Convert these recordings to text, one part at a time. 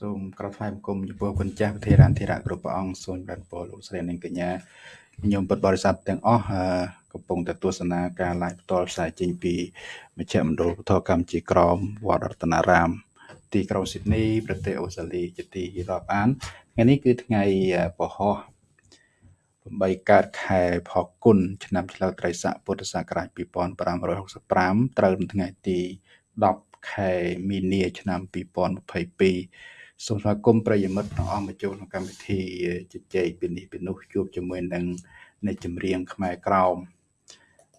សូមក្រោតថ្វាយបង្គំចំពោះគុណចាស់ប្រធារានធិរៈគ្រប់ព្រះអង្គសូមបានពរលោកស្រីនិងកញ្ញាញោមពុទ្ធបរិស័ទទាំងអស់កំពុងតែទស្សនាការ live ផ្ទាល់ផ្សាយចេញពីមជ្ឈមណ្ឌលពុទ្ធកម្មជាក្រមវត្តរតនារាម ទីក្រុងស៊ីដនីប្រទេសអូស្ត្រាលីជាទីរាប់អានថ្ងៃនេះគឺថ្ងៃពហុ8កើតខែផល្គុនឆ្នាំឆ្លូវត្រីស័កពុទ្ធសករាជ2565ត្រូវនៅថ្ងៃទី10ខែមីនាឆ្នាំ2022 សូមស្វាគមន៍ប្រិយមិត្តទាំងអស់មកចូលក្នុងកម្មវិធីជជែកពីនេះពីនោះជួបជាមួយនឹងអ្នកចម្រៀងខ្មែរក្រោម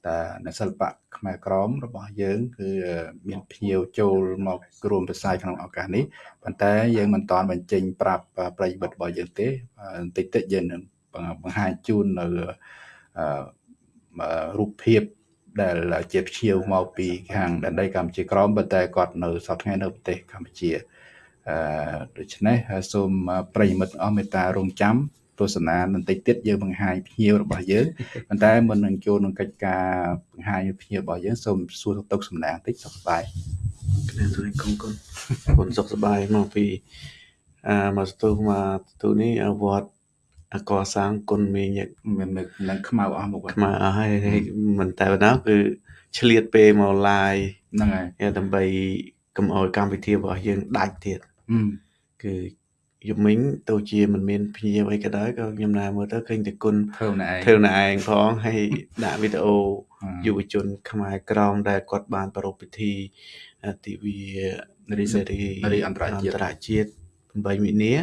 តែនៅសិល្បៈខ្មែរក្រមរបស់យើង គឺមានភ្ញៀវចូលមករួមផ្សាយក្នុងឱកាសនេះប៉ុន្តែយើងមិនតាន់បញ្ចេញប្រាប់ប្រិយមិត្តរបស់យើងទេបន្តិចតិចយើងនឹងបង្ហាញជូននៅរូបភាពដែលជាភ្ញៀវមកពីខាងដែនដីកម្ពុជាក្រមប៉ុន្តែគាត់នៅសប្តាហ៍ថ្ងៃនៅប្រទេសកម្ពុជា អឺដូច្នេះសូមប្រិយមិត្តអស់មេត្តារងចាំទស្សនាបន្តិចទៀតយើងបង្ហាញភ្ញៀវរបស់យើងប៉ុន្តែមុននឹងចូលក្នុងកិច្ចការបង្ហាញភ្ញៀវរបស់យើងសូមសួរទុកសំណាងបន្តិចសុខសប្បាយខ្ញុំសូមគុំគុំគុំសុខសប្បាយមកពីអឺមកស្ទុះមកទូនេះវត្តអកសាងគុណមានមាននឹងខ្មៅអស់មកខ្មៅអស់ហើយមិនតែប៉ុណ្ណោះគឺឆ្លៀតពេលមក live ហ្នឹងហើយដើម្បីកុំឲ្យកម្មវិធីរបស់យើងដាច់ទៀត គឺយប់មិញទោះជាមិនមានភ្ញៀវអីក៏ដោយក៏ខ្ញុំណាមើលទៅឃើញតែគុណធ្វើម្នាក់ឯងធ្វើម្នាក់ឯងផងហើយដាក់វីដេអូយុវជន ខ្មែរក្រមដែលគាត់បានប្រារព្ធពិធីទិវារីសេរីអន្តរជាតិអន្តរជាតិ8មីនា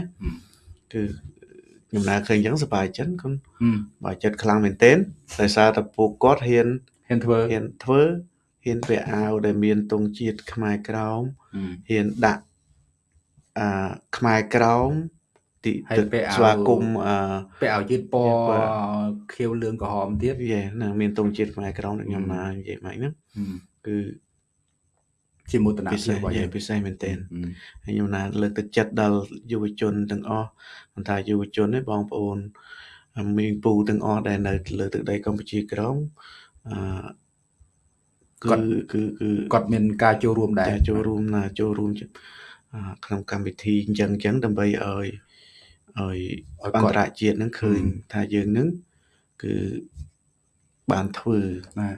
គឺខ្ញុំណាឃើញអញ្ចឹងសប្បាយចិត្តគុណសប្បាយចិត្តខ្លាំងមែនទែនដោយសារតែពួកគាត់ហ៊ានហ៊ានធ្វើហ៊ានធ្វើហ៊ានពាក់អាវដែលមានទង់ជាតិខ្មែរក្រោមហ៊ានដាក់ អឺខ្មែរក្រោមទីស្វាគមន៍អឺពាក់អាវយឺតពណ៌ខៀវលឿងក្រហមទៀតយេណាមានទង់ជាតិខ្មែរក្រោមខ្ញុំណានិយាយមកហ្នឹងគឺជាមោទនភាពរបស់យើងពិសេសមែនទែនហើយខ្ញុំណាលើកទឹកចិត្តដល់យុវជនទាំងអស់មិនថាយុវជនទេបងប្អូនមីងពូទាំងអស់ដែលនៅលើទឹកដីកម្ពុជាក្រមអឺគាត់គឺគឺគាត់មានការចូលរួមដែរចូលរួមណាចូលរួម ក្នុងកម្មវិធីអញ្ចឹងអញ្ចឹងដើម្បីឲ្យឲ្យអន្តរជាតិនឹងឃើញថាយើងនឹងគឺបានធ្វើណា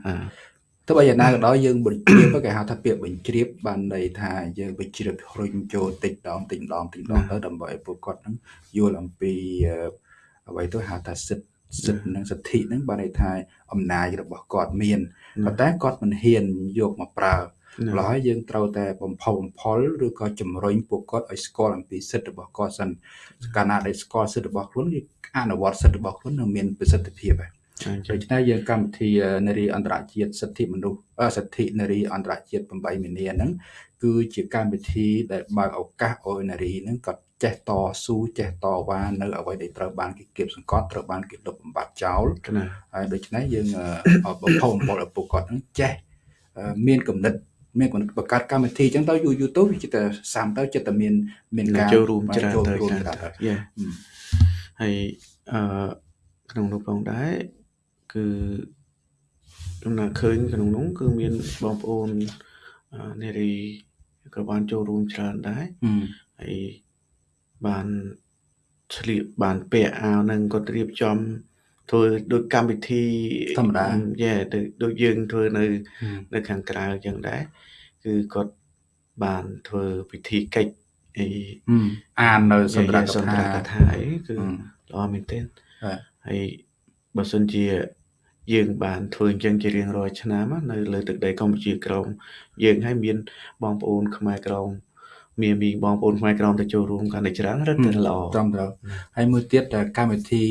ទោះបីយ៉ាងណាក៏ដោយយើងបញ្ជ្រាបគេហៅថាពាក្យបញ្ជ្រាបបានន័យថាយើងបញ្ជ្រាបរុញចូលតិចម្ដងតិចម្ដងតិចម្ដងទៅដើម្បីឲ្យពួកគាត់នឹងយល់អំពីអ្វីទៅហៅថាសិទ្ធិសិទ្ធិនិងសិទ្ធិហ្នឹងបានន័យថាអំណាចរបស់គាត់មានប៉ុន្តែគាត់មិនហ៊ានយកមកប្រើ ម្ល៉េះហើយយើងត្រូវតែបំផុសបំផុលឬក៏ជំរុញពួកគាត់ឲ្យស្គាល់អំពីសិទ្ធិរបស់គាត់សិនកាលណាដែលស្គាល់សិទ្ធិរបស់ខ្លួនគឺអនុវត្តសិទ្ធិរបស់ខ្លួននឹងមានប្រសិទ្ធភាពហើយដូច្នេះយើងកម្មវិធីនារីអន្តរជាតិសិទ្ធិមនុស្សសិទ្ធិនារីអន្តរជាតិ8មីនាហ្នឹងគឺជាកម្មវិធីដែលបើកឱកាសឲ្យនារីហ្នឹងក៏ចេះតស៊ូចេះតវ៉ានៅអ្វីដែលត្រូវបានគេគៀបសង្កត់ត្រូវបានគេលុបបំបាត់ចោលហើយដូច្នេះយើងបំផុសបំផុលឲ្យពួកគាត់ហ្នឹងចេះមានគំនិត មានបង្កើតកម្មវិធីអញ្ចឹងទៅយូរយូរទៅវាចិត្តសាំទៅចិត្តតែមានមានការចូលរួមច្រើនចូលរួមច្រើនយេហើយអឺក្នុងនោះផងដែរគឺខ្ញុំណាឃើញក្នុងនោះគឺមានបងប្អូននារីក៏បានចូលរួមច្រើនដែរហើយបានឆ្លៀកបានពាក់អាវនឹងគាត់រៀបចំធ្វើដូចកម្មវិធីធម្មតាយេដូចយើងធ្វើនៅ នៅខាងក្រៅអញ្ចឹងដែរ គឺគាត់បានធ្វើពិធីកិច្ចអីអាននៅសន្ទរកថាអីគឺល្អមែនទែនហើយបើសិនជា យើងបានធ្វើអញ្ចឹងជារៀងរាល់ឆ្នាំនៅលើទឹកដីកម្ពុជាក្រមយើងហើយមានបងប្អូនខ្មែរក្រមមានមីបងប្អូនខ្មែរក្រមទៅចូលរួមកាន់តែច្រើនរឹតតែល្អត្រឹមត្រូវហើយមួយទៀតកម្មវិធី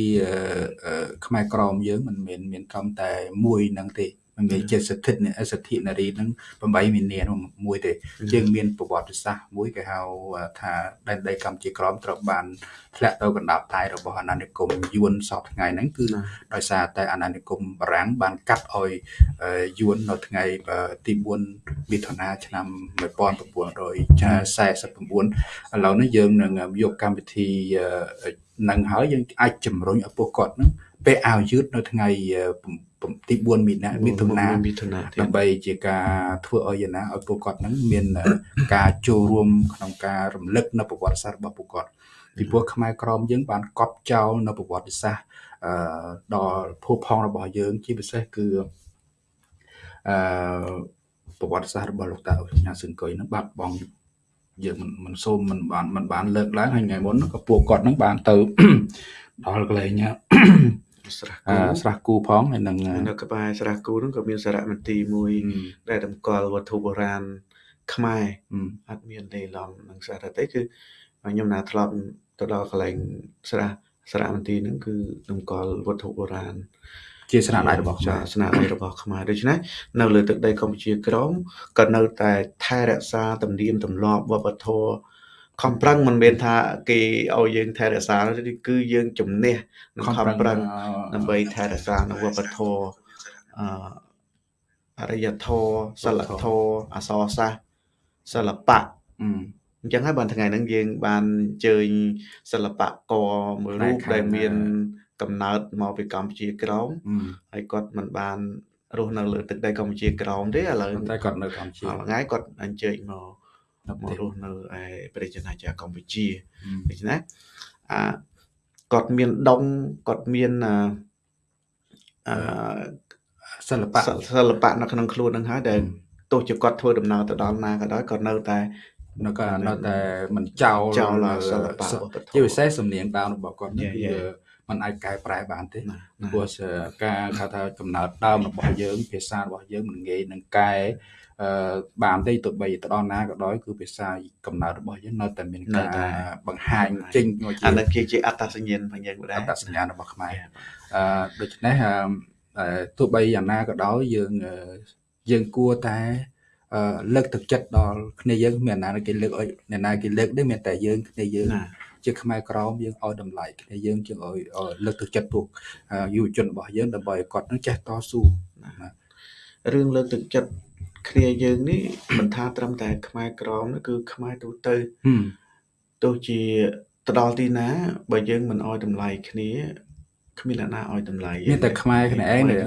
ខ្មែរក្រមយើងមិនមែនមានត្រឹមតែមួយនឹងទេមិ នមែនជាសិទ្ធិសិទ្ធិនារីនឹង8មីនាមួយទេយើងមានប្រវត្តិសាស្ត្រមួយគេហៅថាដែនដីកម្ពុជាក្រមត្រូវបានធ្លាក់ទៅកណ្ដាប់ដៃរបស់អាណានិគមយួនសពថ្ងៃហ្នឹងគឺដោយសារតែអាណានិគមបារាំងបានកាត់ឲ្យយួននៅថ្ងៃទី4មិថុនាឆ្នាំ1949ឥឡូវនេះយើងនឹងយកកម្មវិធីនឹងហើយយើងអាចជំរុញឲ្យពួកគាត់ហ្នឹងពេលអាវយឺតនៅថ្ងៃ ទី4មីនាមិថុនាមិថុនាដើម្បីជាការធ្វើឲ្យយ៉ាងណាឲ្យពួកគាត់ហ្នឹងមានការចូលរួមក្នុងការរំលឹកនៅប្រវត្តិសាស្ត្ររបស់ពួកគាត់ពីព្រោះខ្មែរក្រមយើងបានកប់ចោលនៅប្រវត្តិសាស្ត្រអឺដល់ភូផងរបស់យើង ជាពិសេសគឺអឺប្រវត្តិសាស្ត្ររបស់លោកតាអុសញ្ញាសឹងកុយហ្នឹងបាត់បង់យើងមិនមិនសូមមិនបានមិនបានលើកឡើងហើយថ្ងៃមុនក៏ពួកគាត់ហ្នឹងបានទៅដល់កន្លែង ស្រះគូស្រះគូផងហើយនឹងនៅក្បែរស្រះគូហ្នឹងក៏មានសារមន្ទីរមួយ ដែលតម្កល់វត្ថុបុរាណខ្មែរអត់មានលេឡំនឹងសារទេគឺខ្ញុំណាធ្លាប់ទៅដល់កន្លែងស្រះសារមន្ទីរហ្នឹងគឺតម្កល់វត្ថុបុរាណជាស្នាដៃរបស់ខ្មែរស្នាដៃរបស់ខ្មែរដូច្នេះនៅលើទឹកដីកម្ពុជាក្រមក៏នៅតែថែរក្សាទំនៀមទម្លាប់វប្បធម៌ ខំប្រឹងមិនមែនថាគេឲ្យយើងថែរក្សាទេគឺយើងជំនះនឹងខំប្រឹងដើម្បីថែរក្សានៅវប្បធម៌អអរិយធម៌សិលធម៌អសរសាស្ត្រសិល្បៈអញ្ចឹងហើយបានថ្ងៃហ្នឹងយើងបានអញ្ជើញសិល្បករមួយរូបដែលមានកំណើតមកពីកម្ពុជាក្រោមហើយគាត់មិនបានរស់នៅលើទឹកដីកម្ពុជាក្រោមទេឥឡូវតែគាត់នៅកម្ពុជាថ្ងៃគាត់អញ្ជើញមក ដើម្បីរស់នៅឯប្រទេសជាកម្ពុជាដូច្នេះអាគាត់មានដងគាត់មានអឺសិល្បៈសិល្បៈនៅក្នុងខ្លួននឹងហើយដែលទោះជាគាត់ធ្វើដំណើរទៅដល់ណាក៏ដោយក៏នៅតែនៅក៏នៅតែមិនចោលចោលសិល្បៈជាពិសេសសំនៀងដើមរបស់គាត់នេះគឺมันអាចកែប្រែបានទេព្រោះការគេថាកំណើតដើមរបស់យើងភាសារបស់យើងមិនងាយនឹងកែ បានទេទោះបីទៅដល់ណាក៏ដោយគឺភាសាកំណើតរបស់យើងនៅតែមានការបង្ហាញចេញមកជាអានេះគឺជាអត្តសញ្ញាណរបស់យើងដែរអត្តសញ្ញាណរបស់ខ្មែរអឺដូច្នេះអឺទោះបីយ៉ាងណាក៏ដោយយើងយើងគួរតែលើកទឹកចិត្តដល់គ្នាយើងមានអ្នកណាគេលើកឲ្យអ្នកណាគេលើកទេមានតែយើងគ្នាយើងជាខ្មែរក្រមយើងឲ្យតម្លៃគ្នាយើងជាងឲ្យលើកទឹកចិត្តពួកយុវជនរបស់យើងដើម្បីឲ្យគាត់នឹងចេះតស៊ូរឿងលើកទឹកចិត្ត គ្នាយើងនេះមិនថាត្រឹមតែ ខ្មែរក្រមគឺខ្មែរទូទៅទោះជាទៅដល់ទីណា បើយើងមិនឲ្យតម្លៃគ្នាគ្មានអ្នកណាឲ្យតម្លៃមានតែខ្មែរគ្នាឯងដែល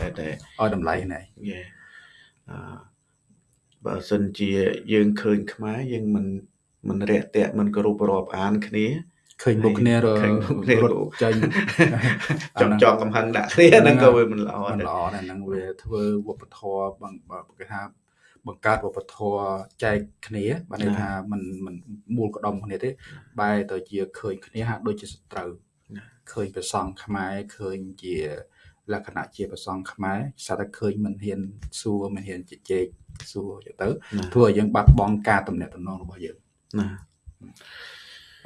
តែតែឲ្យតម្លៃគ្នាឯងយេអឺបើសិនជាយើងឃើញខ្មែរយើងមិនមិនរាក់ទាក់មិនគោរពរាប់អានគ្នា ឃើញមុខគ្នារឃើញមុខគ្នារត់ចាញ់ចំចងកំហឹងដាក់គ្នាហ្នឹងក៏វាមិនល្អមិនល្អដែរហ្នឹងវាធ្វើវប្បធម៌បងគេថាបង្កើតវប្បធម៌ចែកគ្នាបានន័យថាมันมันមូលក្តុំគ្នាទេបែរទៅជាឃើញគ្នាហាក់ដូចជាសត្រូវឃើញប្រសង់ខ្មែរឃើញជាលក្ខណៈជាប្រសង់ខ្មែរស្អាតតែឃើញមិនហ៊ានសួរមិនហ៊ានជជែកសួរទៅធ្វើឲ្យយើងបាត់បង់ការតំណែងតំណងរបស់យើងណា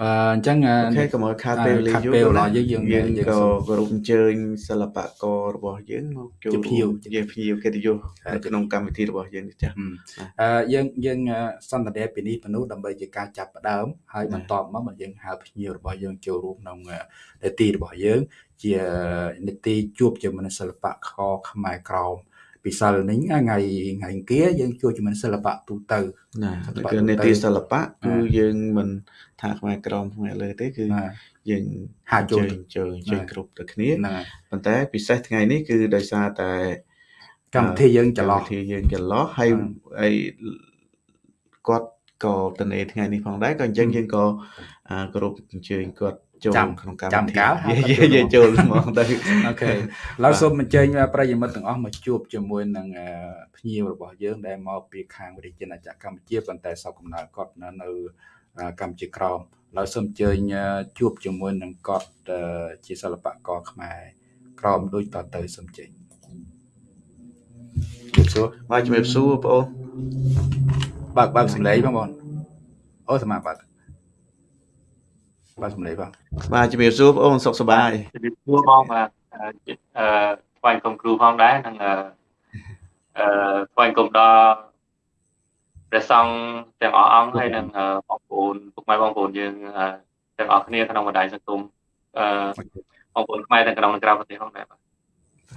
អឺអញ្ចឹងអូខេកុំឲ្យខាតពេលវេលាយូរដល់យើងយើងក៏គោរពអញ្ជើញសិល្បកររបស់យើងមកចូលជាភ្ញៀវជាភ្ញៀវកិត្តិយសនៅក្នុងកម្មវិធីរបស់យើងនេះចា៎អឺយើងយើងសន្ទនាពីនេះពនុដើម្បីជាការចាប់ផ្ដើមហើយបន្តមកមកយើងហៅភ្ញៀវរបស់យើងចូលរួមក្នុងនេតិរបស់យើងជានេតិជួបជាមួយសិល្បៈខខ្មែរក្រោម ពិសិលនេះថ្ងៃថ្ងៃអង្គារយើងជួយជាមួយសិល្បៈទូទៅណាគឺនេតិសិល្បៈគឺយើងមិនថាខ្មែរក្រមខ្មែរលើទេគឺយើងហាចូលចូលជួយគ្រប់ទៅគ្នាប៉ុន្តែពិសេសថ្ងៃនេះគឺដោយសារតែកម្មវិធីយើងចន្លោះកម្មវិធីយើងចន្លោះហើយហើយគាត់ក៏តនេថ្ងៃនេះផងដែរក៏អញ្ចឹងយើងក៏គោរពអញ្ជើញគាត់ ចូលក្នុងកម្មវិធីយើងចូលមកទៅអូខេឡើយសូមអញ្ជើញប្រិយមិត្តទាំងអស់មកជួបជាមួយនឹងភ្ញៀវរបស់យើងដែលមកពីខាងវិទ្យាណាចក្រកម្ពុជាប៉ុន្តែសោកកំណើតគាត់នៅកម្ពុជាក្រមឡើយសូមអញ្ជើញជួបជាមួយនឹងគាត់ជាសិល្បករខ្មែរក្រមដូចតទៅសូមអញ្ជើញជំរាបសួរបាទជំរាបសួរបងអូនបើកបើកសំឡេងបងប្អូនអូសម្រាប់បើក បាទសម្លេងបាទបាទជំរាបសួរបងអូនសុខសប្បាយជំរាបសួរបងបាទអឺស្វែងគុំគ្រូផងដែរនិងអឺស្វែងគុំដល់ព្រះសង្ឃទាំងអស់អង្គហើយនិងបងប្អូនពុកម៉ែបងប្អូនយើងទាំងអស់គ្នាក្នុងបណ្ដាញសង្គមអឺបងប្អូនខ្មែរទាំងក្នុងនិងក្រៅប្រទេសផងដែរបាទ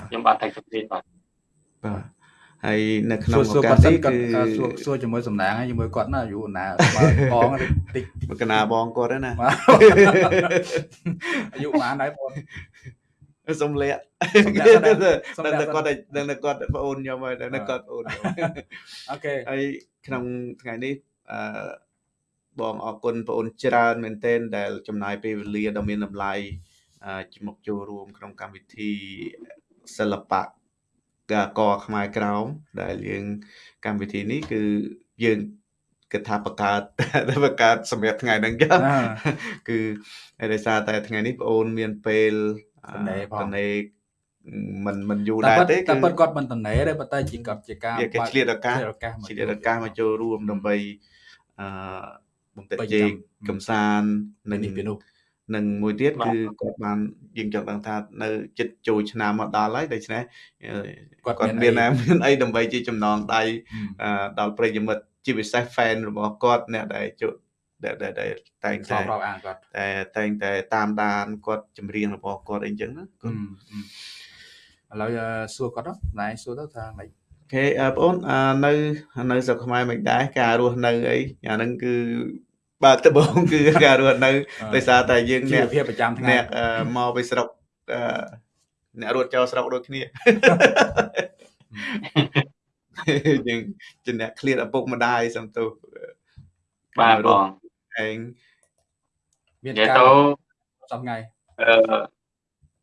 ខ្ញុំបាទថៃសុភីបាទបាទ ហើយនៅក្នុងឱកាសនេះគឺសួរជាមួយសំណាងជាមួយគាត់ណាយូរណាបងតិចកណាបងគាត់ណាអាយុប៉ុន្មានដែរបងសុំលាក់សុំលាក់ដឹងតែគាត់ដឹងតែគាត់ប្អូនខ្ញុំហើយដឹងតែគាត់ប្អូនខ្ញុំអូខេហើយក្នុងថ្ងៃនេះអឺបងអរគុណបងអូនច្រើនមែនទែនដែល ចំណាយពេលវេលាដ៏មានតម្លៃជំមកចូលរួមក្នុងកម្មវិធីសិល្បៈ កខ្មែរក្រោមដែលយើងកម្មវិធីនេះគឺយើងគិតថាបង្កើតបង្កើតសម្រាប់ថ្ងៃហ្នឹងចឹងគឺដោយសារតែថ្ងៃនេះបងអូនមានពេលតនេមិនមិនយូរដែរទេតែប៉ុតគាត់មិនតនេទេប៉ុន្តែជាគាត់ជាការគេឆ្លៀតឱកាសឆ្លៀតឱកាសមកចូលរួមដើម្បីអឺបំពេញជេកកំសាន្តនៅនេះពីនោះ និងមួយទៀតគឺគាត់បានយើងចង់ដឹងថានៅចិត្តចូលឆ្នាំមកដល់ហើយដូច្នេះគាត់គាត់មានមានអីដើម្បីជាចំណងដៃដល់ប្រិយមិត្តជាពិសេស fan របស់គាត់អ្នកដែលចូលដែលដែលតែងតែរាប់អានគាត់តែតែងតែតាមដានគាត់ចម្រៀងរបស់គាត់អីចឹងណាគាត់ឥឡូវសួរគាត់ណែសួរទៅថាម៉េចអូខេបងប្អូននៅនៅស្រុកខ្មែរមិនដែរការរស់នៅអីអាហ្នឹងគឺ បាទដំបូងគឺការរស់នៅដោយសារតែយើងអ្នកភាពប្រចាំថ្ងៃអ្នកមកពីស្រុកអ្នករត់ចោលស្រុកដូចគ្នាយើងជាអ្នកឃ្លាតឪពុកម្ដាយសំទោសបាទបងឯងមានការសំថ្ងៃអឺ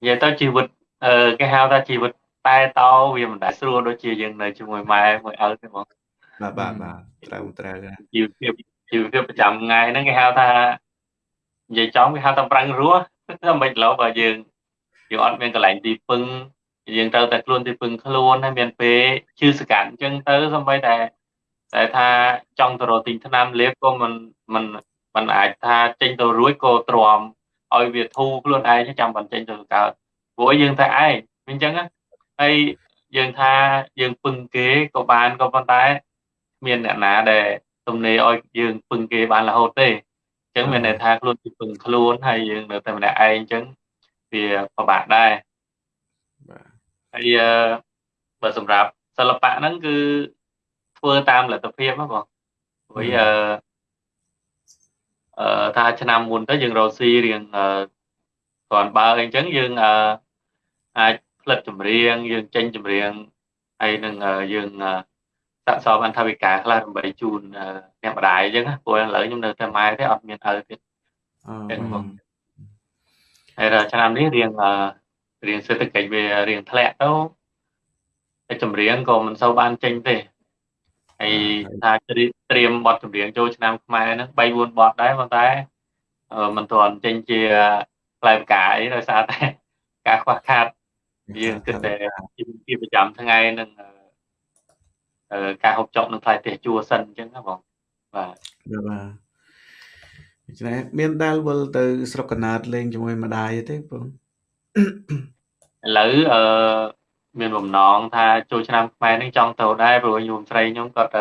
និយាយទៅជីវិតអឺគេហៅថាជីវិតតែតោវាមិនដែលស្រួលដូចជាយើងនៅជាមួយម៉ែមួយឪទេបងបាទបាទបាទត្រូវត្រូវជីវភាព ជីវភាពប្រចាំថ្ងៃហ្នឹងគេហៅថានិយាយចំគេហៅថាប្រាំងរស់មិនឡូវបើយើងយើងអត់មានកន្លែងទីពឹងយើងត្រូវតែខ្លួនទីពឹងខ្លួនហើយមានពេលជឿសកាត់អញ្ចឹងទៅសម្បីតែតែថាចង់ទៅរកទិញថ្នាំលេបក៏មិនមិនមិនអាចថាចេញទៅរួចក៏ទ្រាំឲ្យវាធូរខ្លួនឯងចាំបានចេញទៅកើតព្រោះយើងតែឯងអញ្ចឹងហើយយើងថាយើងពឹងគេក៏បានក៏ប៉ុន្តែមានអ្នកណាដែល ទំនេរឲ្យយើងពឹងគេបានរហូតទេអញ្ចឹងមានន័យថាខ្លួនពីពឹងខ្លួនហើយយើងនៅតែម្នាក់ឯងអញ្ចឹងវាពិបាកដែរហើយបើសម្រាប់សិល្បៈហ្នឹងគឺធ្វើតាមលទ្ធភាពហ្នឹងបងព្រោះអឺអឺថាឆ្នាំមុនទៅយើងរកស៊ីរៀងអឺគ្រាន់បើអញ្ចឹងយើងអឺអាចផ្លិតចម្រៀងយើងចេញចម្រៀងហើយនឹងយើង ស័ក្តិសមអន្តរវិការខ្លះដើម្បីជូនអ្នកម្ដាយអញ្ចឹងព្រោះឥឡូវខ្ញុំនៅតែម៉ែទេអត់មានឪទៀតអញ្ចឹងបងហើយឆ្នាំនេះរៀងរៀងសេដ្ឋកិច្ចវារៀងធ្លាក់ទៅតែចម្រៀងក៏មិនសូវបានចេញទេហើយថាត្រៀមបទចម្រៀងចូលឆ្នាំខ្មែរហ្នឹង3 4បទដែរប៉ុន្តែមិនទាន់ចេញជាផ្លែផ្កាអីដោយសារតែការខ្វះខាតយើងគិតតែជាប្រចាំថ្ងៃនឹង ការហូបចុកនឹងផ្លែទេសជួសិនអញ្ចឹងណាបងបាទបាទដូច្នេះមានដែលវិលទៅ ស្រុកកណាតលេងជាមួយម្ដាយទេបងឥឡូវអឺមានបំណងថាចូលឆ្នាំខ្មែរនេះចង់ទៅដែរព្រោះញោមស្រីខ្ញុំគាត់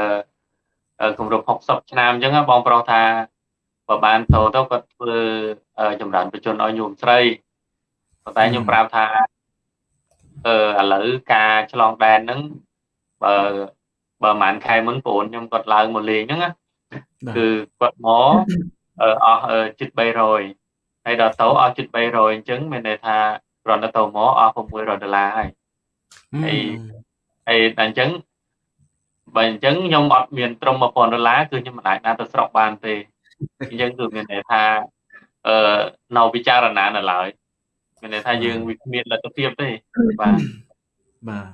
គម្រប់60ឆ្នាំអញ្ចឹងបងប្រុសថាបើបានទៅទៅគាត់ធ្វើចម្រើនបជនឲ្យញោមស្រីប៉ុន្តែខ្ញុំប្រាប់ថាអឺឥឡូវការឆ្លងដែនហ្នឹងបើ បើប្រហែលខែមុនបងខ្ញុំគាត់ឡើងមកលេងហ្នឹងគឺគាត់មកអស់ជិត300ហើយដល់ទៅអស់ជិត300អញ្ចឹងមានន័យថាគ្រាន់តែទៅមកអស់600ដុល្លារហើយហើយហើយតែអញ្ចឹងបើអញ្ចឹងខ្ញុំអត់មានត្រឹម1000ដុល្លារគឺខ្ញុំមិនអាចណាទៅស្រុកបានទេអញ្ចឹងគឺមានន័យថាអឺនៅពិចារណានៅឡើយមានន័យថាយើងវាគ្មានលទ្ធភាពទេបាទបាទ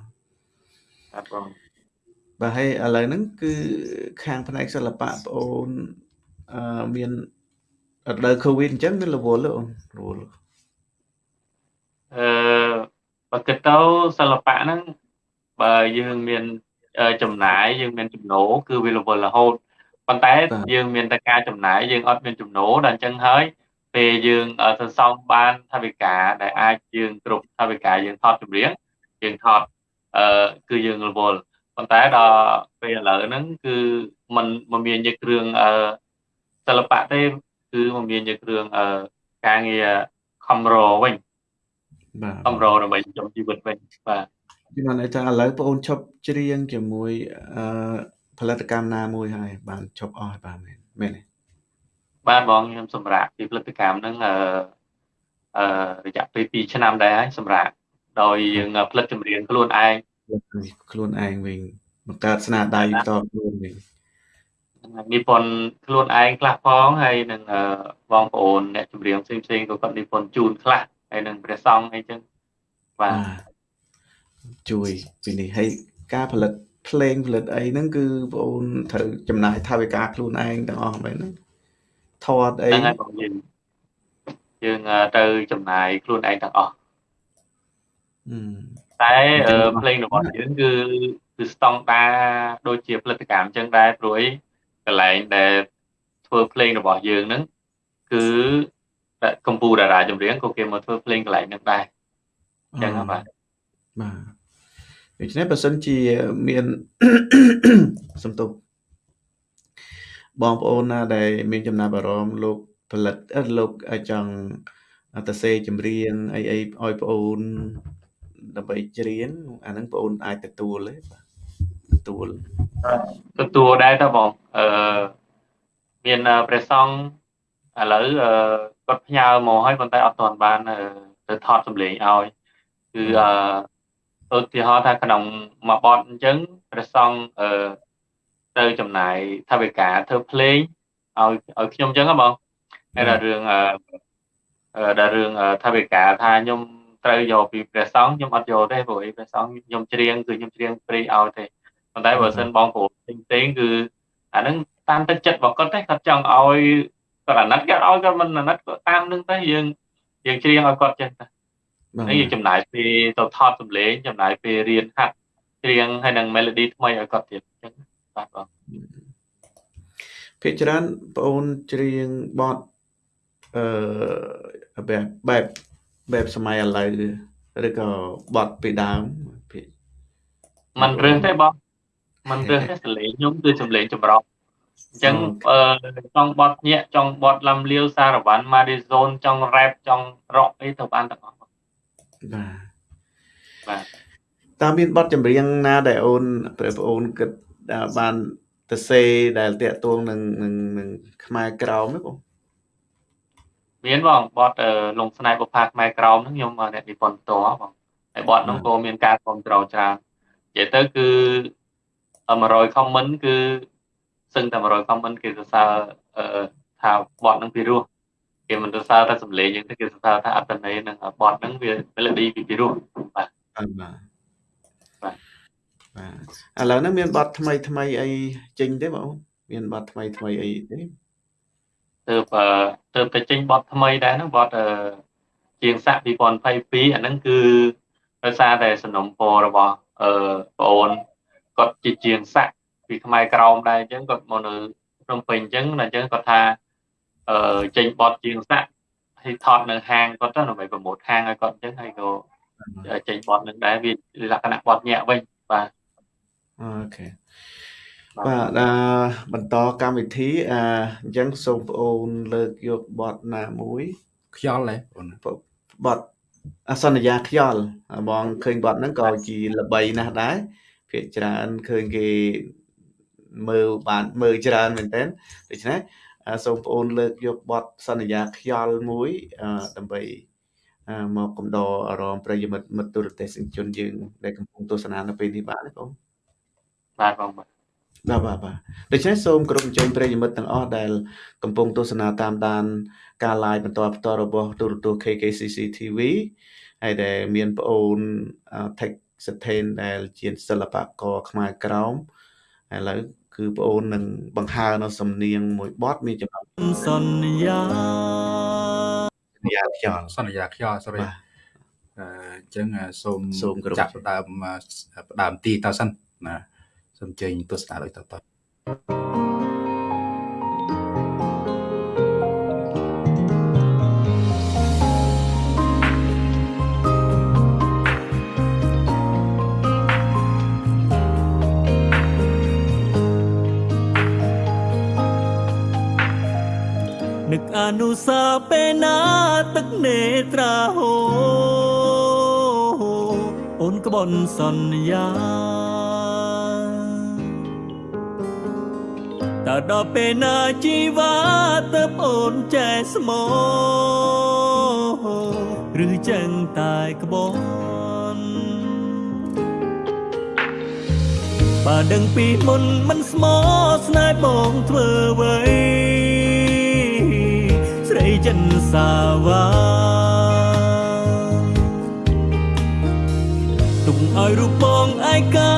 បាទបង បាទហើយឥឡូវហ្នឹងគឺខាងផ្នែកសិល្បៈបងអូនអឺមានរដូវ Covid អញ្ចឹងមានរវល់ទេអូនរវល់អឺបើគិតទៅសិល្បៈហ្នឹងបើយើងមានចំណាយយើងមានចំណូលគឺវារវល់រហូតប៉ុន្តែយើងមានតែការចំណាយយើងអត់មានចំណូលដល់អញ្ចឹងហើយពេលយើងសន្សំបានថាវិការដែលអាចយើងគ្រប់ថាវិការយើងថតចម្រៀងយើងថតអឺគឺយើងរវល់ ប៉ុន្តែដល់ពេលឥឡូវហ្នឹងគឺมันមិនមានយកគ្រឿងអឺសិល្បៈទេគឺមិនមានយកគ្រឿងអឺការងារខំរវិញបាទខំរដើម្បីចំជីវិតវិញបាទខ្ញុំបានថាឥឡូវបងអូនឈប់ច្រៀងជាមួយអឺផលិតកម្មណាមួយហើយបានឈប់អស់បាទមែនមែនទេបាទបងខ្ញុំសម្រាប់ពីផលិតកម្មហ្នឹងអឺអឺរយៈពេល2ឆ្នាំដែរហើយសម្រាប់ដោយយើងផលិតចម្រៀងខ្លួនឯង ខ្លួនឯងវិញបង្កើតស្នាដៃតខ្លួនវិញនិពន្ធខ្លួនឯងខ្លះផងហើយនឹងបងប្អូនអ្នកចម្រៀងផ្សេងផ្សេងក៏គាត់និពន្ធជូនខ្លះហើយនឹងព្រះសង្ឃអីចឹងបាទជួយពីនេះហើយការផលិតភ្លេងផលិតអីហ្នឹងគឺបងអូនត្រូវចំណាយថវិកាខ្លួនឯងទាំងអស់មែនទេថតអីហ្នឹងហើយបងយើងយើងទៅចំណាយខ្លួនឯងទាំងអស់ តែភ្លេងរបស់យើងគឺគឺស្តង់ដាដូចជាផលិតកម្មអញ្ចឹងដែរព្រោះអីកន្លែងដែលធ្វើភ្លេងរបស់យើងហ្នឹងគឺកម្ពុជាតារាចម្រៀងក៏គេមកធ្វើភ្លេងកន្លែងហ្នឹងដែរអញ្ចឹងបាទបាទដូច្នេះបើសិនជាមានសំទុកបងប្អូនណាដែលមានចំណាប់អារម្មណ៍លោកផលិតលោកចង់ទៅសេចម្រៀងអីអីឲ្យបងអូន ដើម្បីច្រៀងអាហ្នឹងបងអូនអាចទទួលទេបាទទទួលទទួលដែរតើបងអឺមានព្រះសង្ឃឥឡូវគាត់ផ្ញើមកហើយប៉ុន្តែអត់ទាន់បានទៅថតសម្លេងឲ្យគឺអឺឧទាហរណ៍ថាក្នុងមួយបទអញ្ចឹងព្រះសង្ឃអឺទៅចំណាយថវិកាធ្វើភ្លេងឲ្យឲ្យខ្ញុំអញ្ចឹងហ៎បងហើយដល់រឿងអឺដល់រឿងថវិកាថាខ្ញុំ ត្រូវយកពីព្រះសង្ឃខ្ញុំអត់យកទេព្រោះអីព្រះសង្ឃខ្ញុំច្រៀងគឺខ្ញុំច្រៀងព្រៃឲ្យទេប៉ុន្តែបើសិនបងប្អូនផ្សេងផ្សេងគឺអាហ្នឹងតាមទឹកចិត្តរបស់គាត់ទេគាត់ចង់ឲ្យគាត់អាណិតគាត់ឲ្យគាត់មិនអាណិតគាត់តាមនឹងទៅយើងយើងច្រៀងឲ្យគាត់ចេះទៅហើយយើងចំណាយពេលទៅថតសម្លេងចំណាយពេលរៀនហាត់ច្រៀងហើយនឹង melody ថ្មីឲ្យគាត់ទៀតអញ្ចឹងបាទបងភាគច្រើនបងអូនច្រៀងបទអឺបែបបែប បែបសម័យឥឡូវឬក៏បទពីដើមភាគมันរឿងទេបងมันរឿងទេសលេងខ្ញុំគឺសំលេងចម្រុះអញ្ចឹងអឺចង់បត់ញាក់ចង់បត់លំលាវសារវ៉ាន់ម៉ាឌីហ្សូនចង់រ៉េបចង់រ៉ុកអីទៅបានទាំងអស់បាទបាទតើមានបទចម្រៀងណាដែលអូនព្រះប្អូនគិតបានទៅសេដែលតាក់ទងនឹងនឹងខ្មែរក្រោមទេបង មានបងបទលងស្នេហ៍បុប្ផាខ្មែរក្រោមហ្នឹងខ្ញុំអ្នកនិពន្ធផ្ទាល់បងហើយបទហ្នឹងក៏មានការគ្រប់គ្រងច្រើននិយាយទៅគឺ100 comment គឺសឹងតែ100 comment គេសរសើរថាបទហ្នឹងពីរោះគេមិនសរសើរតែសំឡេងយើងទេគេសរសើរថាអត្តន័យនឹងបទហ្នឹងវា melody ពីពីរោះបាទបាទបាទបាទឥឡូវហ្នឹងមានបទថ្មីថ្មីអីចេញទេបងមានបទថ្មីថ្មីអីទេ ទៅទៅទៅចេញបទថ្មីដែរហ្នឹងបទជាងសាក់2022អាហ្នឹងគឺដោយសារតែសំណុំពររបស់អឺបងអូនគាត់ជាជាងសាក់ពីខ្មែរក្រោមដែរអញ្ចឹងគាត់មកនៅភ្នំពេញអញ្ចឹងអញ្ចឹងគាត់ថាអឺចេញបទជាងសាក់ហើយថតនៅហាងគាត់ទៅដើម្បីប្រម៉ូទហាងឲ្យគាត់អញ្ចឹងហើយក៏ចេញបទនឹងដែរវាលក្ខណៈបទញាក់វិញបាទអូខេ បាទអឺបន្តកម្មវិធីអញ្ចឹងសូមបងអូនលើកយកបទណាមួយ ខ្យល់ហ៎បងបទអសន្យាខ្យល់បងឃើញបទហ្នឹងក៏ជាល្បីណាស់ដែរភាគច្រើនឃើញគេមើលបានមើលច្រើនមែនទែនដូច្នេះសូមបងអូនលើកយកបទសន្យាខ្យល់មួយដើម្បីមកកំដរអារម្មណ៍ប្រិយមិត្តមិត្តទូរទស្សនិកជនយើងដែលកំពុងទស្សនានៅពេលនេះបានទេបងបាទបងបាទ បាទបាទបាទដូច្នេះសូមគោរពអញ្ជើញប្រិយមិត្តទាំងអស់ដែលកំពុងទស្សនាតាមដាន ការ live បន្តផ្ទាល់របស់ទូរទស្សន៍ KKCC TV ហើយដែលមានប្អូន Tech Sustain ដែលជាសិល្បករខ្មែរក្រោមឥឡូវគឺប្អូននឹងបង្ហើរនៅសំនៀងមួយបទមានចំណងសន្យាសន្យាខ្យល់សន្យាខ្យល់ sorry អញ្ចឹងសូមសូមចាប់ផ្ដើមផ្ដើមទីតើសិនណា សូមចេញទស្សនាដូចតទៅនឹកអនុសាពេលណាទឹកនេត្រាហូអូនក្បន់សន្យា តើដល់ពេលណាជីវ៉ាទៅអូនចែស្មោឬចឹងតែក្បនបើដឹងពីមុនមិនស្មោស្នេហ៍បងធ្វើអ្វីស្រីចិនសាវ៉ាទុំឲ្យរូបបងឯកា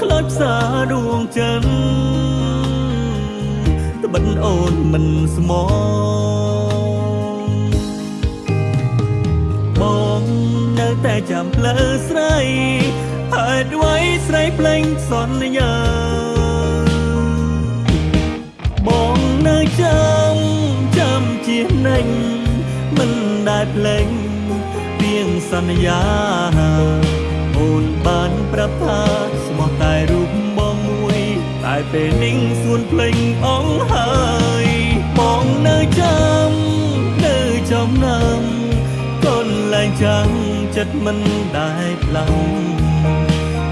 ខ្លោចផ្សាដួងចិនត្បិតអូនមិនស្មោបងនៅតែចាំផ្លូវស្រីហេតុអ្វីស្រីភ្លេងសន្យាបងនៅចាំចាំជានិញមិនដែលភ្លេងពីងសន្យាអូនបានប្រាប់ថាស្មោះតែរូបបងមួយតែ ពេលនេះសួនភ្លេងអងហើយបងនៅចាំនៅចំណាំកូនលែងចាំចិត្តមិនដែលផ្លាំង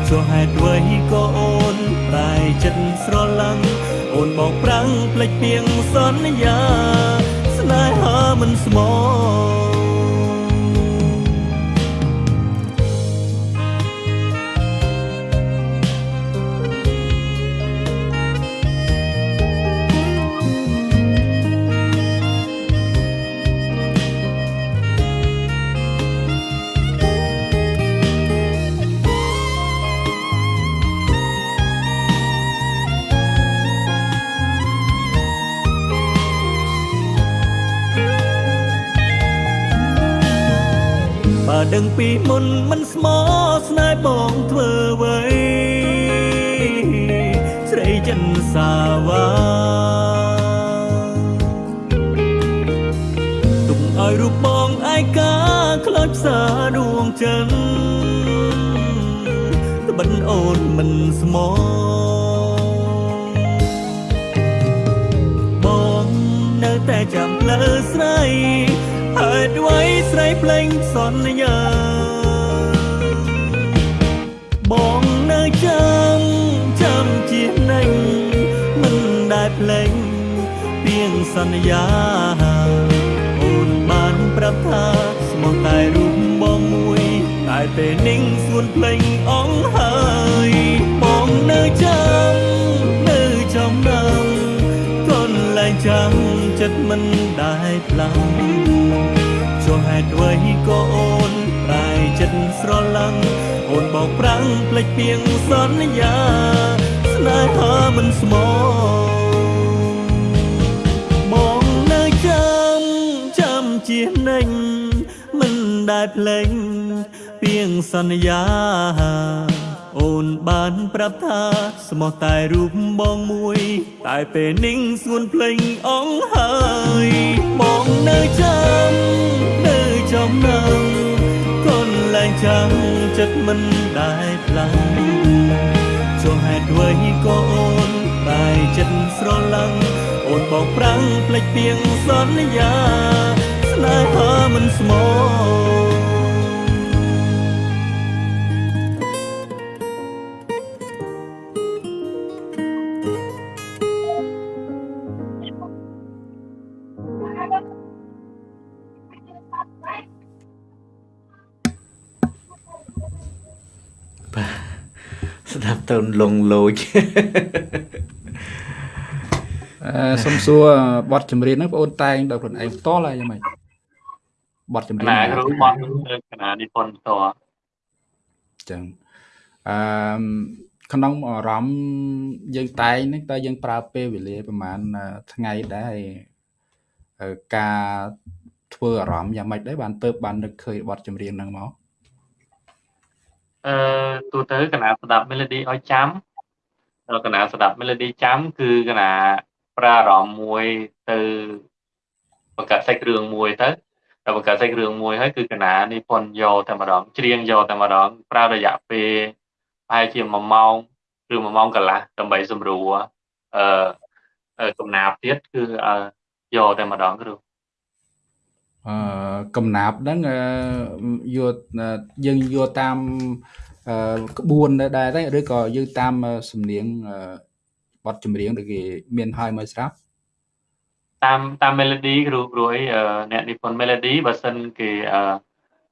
ចុះហេតុអ្វីក៏អូនតែចិត្តស្រឡាញ់អូនមកប្រាំងភ្លេចពីងសន្យា ស្នេហាមិនស្មោ ដឹងពីមុនមិនស្មោស្នេហ៍បងធ្វើអ្វីស្រីចិនសាវ៉ាទុំឲ្យរូបបងឯកាខ្លោចផ្សាដួងចិនត្បិនអូនមិនស្មោបងនៅតែចាំផ្លូវស្រីហេតុអ្វី ស្រីភ្លេងសន្យាបងនៅចាំចាំជានិញមិនដែលភ្លេងពីងសន្យាអូនបានប្រាប់ថាស្មោះតែរូបបងមួយតែពេលនេះសួនភ្លេងអងហើយបងនៅចាំនៅចំណាំកូនលែងចាំចិត្តមិនដែលផ្លាំ ងចុះហេតុអ្វីក៏អូនតែចិត្តស្រឡាញ់អូនបោកប្រាំងភ្លេចពីងសន្យាស្នេហាមិនស្មោបងនៅចាំចាំជានិញមិនដែលភ្លេងពីងសន្យា អូនបានប្រាប់ថាស្មោះតែរូបបងមួយ តែពេលនេះសួនភ្លេងអងហើយបងនៅចាំនៅចំណាំកូនលែងចាំចិត្តមិនដែលផ្លាំងចុះហេតុអ្វីក៏អូនតែចិត្តស្រឡាញ់អូនបោកប្រាំងភ្លេចពីងសន្យាស្នេហាមិនស្មោ ទៅលងលោចអឺសុំសួរបទចម្រៀងហ្នឹងបងអូនតែងដល់ខ្លួនឯងផ្ទាល់ហើយយ៉ាងម៉េចបទចម្រៀងណាគ្រូបត់គឺកណានិពន្ធផ្ទាល់ចឹងអឺក្នុងអារម្មណ៍យើងតែងហ្នឹងតើយើងប្រើពេលវេលាប្រហែលថ្ងៃដែរហើយការធ្វើអារម្មណ៍យ៉ាងម៉េចដែរបានទៅបាននឹកឃើញបទចម្រៀងហ្នឹងមក អឺទូទៅកណាស្ដាប់ melody ឲ្យចាំដល់កណាស្ដាប់ melody ចាំគឺកណាប្រើអារម្មណ៍មួយទៅបង្កើតសាច់រឿងមួយទៅដល់បង្កើតសាច់រឿងមួយហើយគឺកណានិពន្ធយកតែម្ដងច្រៀងយកតែម្ដងប្រើរយៈពេលប្រហែលជា1ម៉ោងឬ1ម៉ោងកន្លះដើម្បីសម្រួលអឺកំណាព្យទៀតគឺយកតែម្ដងគ្រូ អឺកំណាប់ហ្នឹងយកយើងយកតាមក្បួនដែរទេឬក៏យើងតាមសំនៀងបទចម្រៀងដែលគេមានឲ្យមកស្រាប់តាមតាម melody គ្រូគ្រូអីអ្នកនិពន្ធ melody បើសិនគេ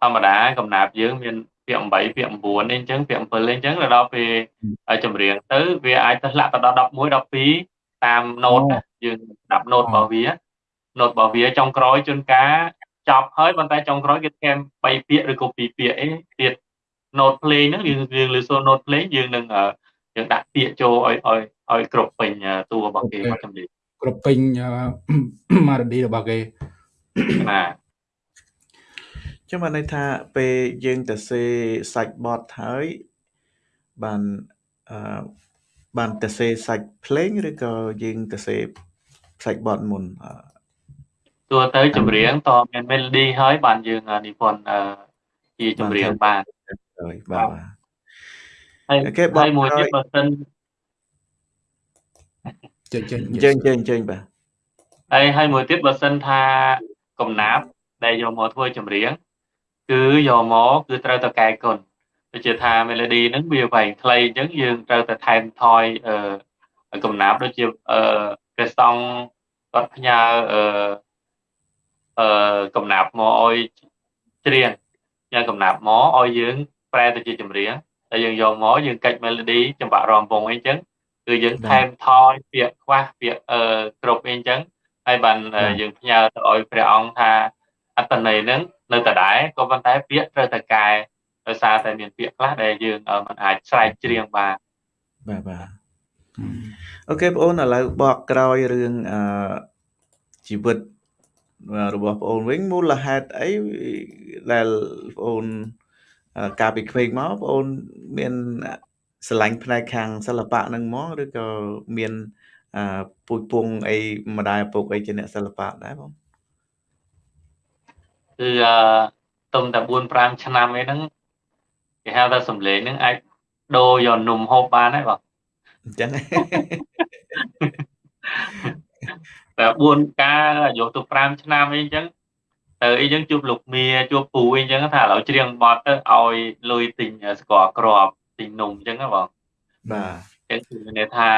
ធម្មតាកំណាប់យើងមានពាក្យ8ពាក្យ9អីអញ្ចឹងពាក្យ7អីអញ្ចឹងដល់ពេលចម្រៀងទៅវាអាចទៅធ្លាក់ទៅដល់11 12តាម note យើងស្ដាប់ note របស់វា note របស់វាចុងក្រោយជួនកាលចប់ហើយប៉ុន្តែចុងក្រោយគេថែម3ពាក្យឬក៏2ពាក្យអីទៀត note play ហ្នឹងយើងយើងលើសូ note play យើងនឹងយើងដាក់ពាក្យចូលឲ្យឲ្យឲ្យគ្រប់ពេញតួរបស់គេមកចម្រៀងគ្រប់ពេញ melody របស់គេបាទចឹងបានន័យថាពេលយើងទៅសេសាច់បត់ហើយបានអឺបានទៅសេសាច់ភ្លេងឬក៏យើងទៅសេសាច់បត់មុនតួ ទៅចម្រៀងតមាន melody ហើយបានយើងនិពន្ធជាចម្រៀងបានហើយបាទហើយគេបងមួយទៀតបើសិនចេញចេញចេញចេញចេញបាទហើយហើយមួយទៀតបើសិនថាកំណាប់ដែលយកមកធ្វើចម្រៀងគឺយកមកគឺត្រូវតែកែគុណដូចជាថា melody ហ្នឹងវាវែងខ្លីអញ្ចឹងយើងត្រូវតែថែមថយអឺកំណាប់ដូចជាអឺព្រះសង្ឃគាត់ផ្ញើអឺ អឺកំណាប់មកឲ្យច្រៀងញ៉ាកំណាប់មកឲ្យយើង ប្រែទៅជាចម្រៀងតែយើងយកមកយើងកិច្ច melody ចម្បាក់រំពងអីចឹងគឺយើងថែមថយពាក្យខ្វះពាក្យអឺគ្រប់អីចឹងហើយបានយើងផ្ញើទៅឲ្យព្រះអង្គថាអត្តន័យហ្នឹងនៅដដែលក៏ប៉ុន្តែពាក្យត្រូវតែកែដោយសារតែមានពាក្យខ្លះដែលយើងមិនអាចស្រែកច្រៀងបានបាទបាទអូខេបងអូនឥឡូវបកក្រោយរឿងអឺជីវិត របស់បងអូនវិញមូលហេតុអីដែលបងអូនកាលពីក្មេងមកបងអូនមានស្រឡាញ់ផ្នែកខាងសិល្បៈនឹងមកឬក៏មានពូជពងអីម្ដាយឪពុកអីជាអ្នកសិល្បៈដែរបងគឺអឺទុំតែ4 5ឆ្នាំអីហ្នឹងគេហៅថាសំលេងហ្នឹងអាចដូរយកនំហូបបានហើយបងអញ្ចឹង តែ4ការយកទៅ5ឆ្នាំអីអញ្ចឹងទៅអីចឹងជួបលោកមាជួបពូអីចឹងថាឥឡូវច្រៀងបត់ទៅឲ្យលុយទិញស្ករក្របទិញនំអញ្ចឹងណាបងបាទអញ្ចឹងគឺមានន័យថា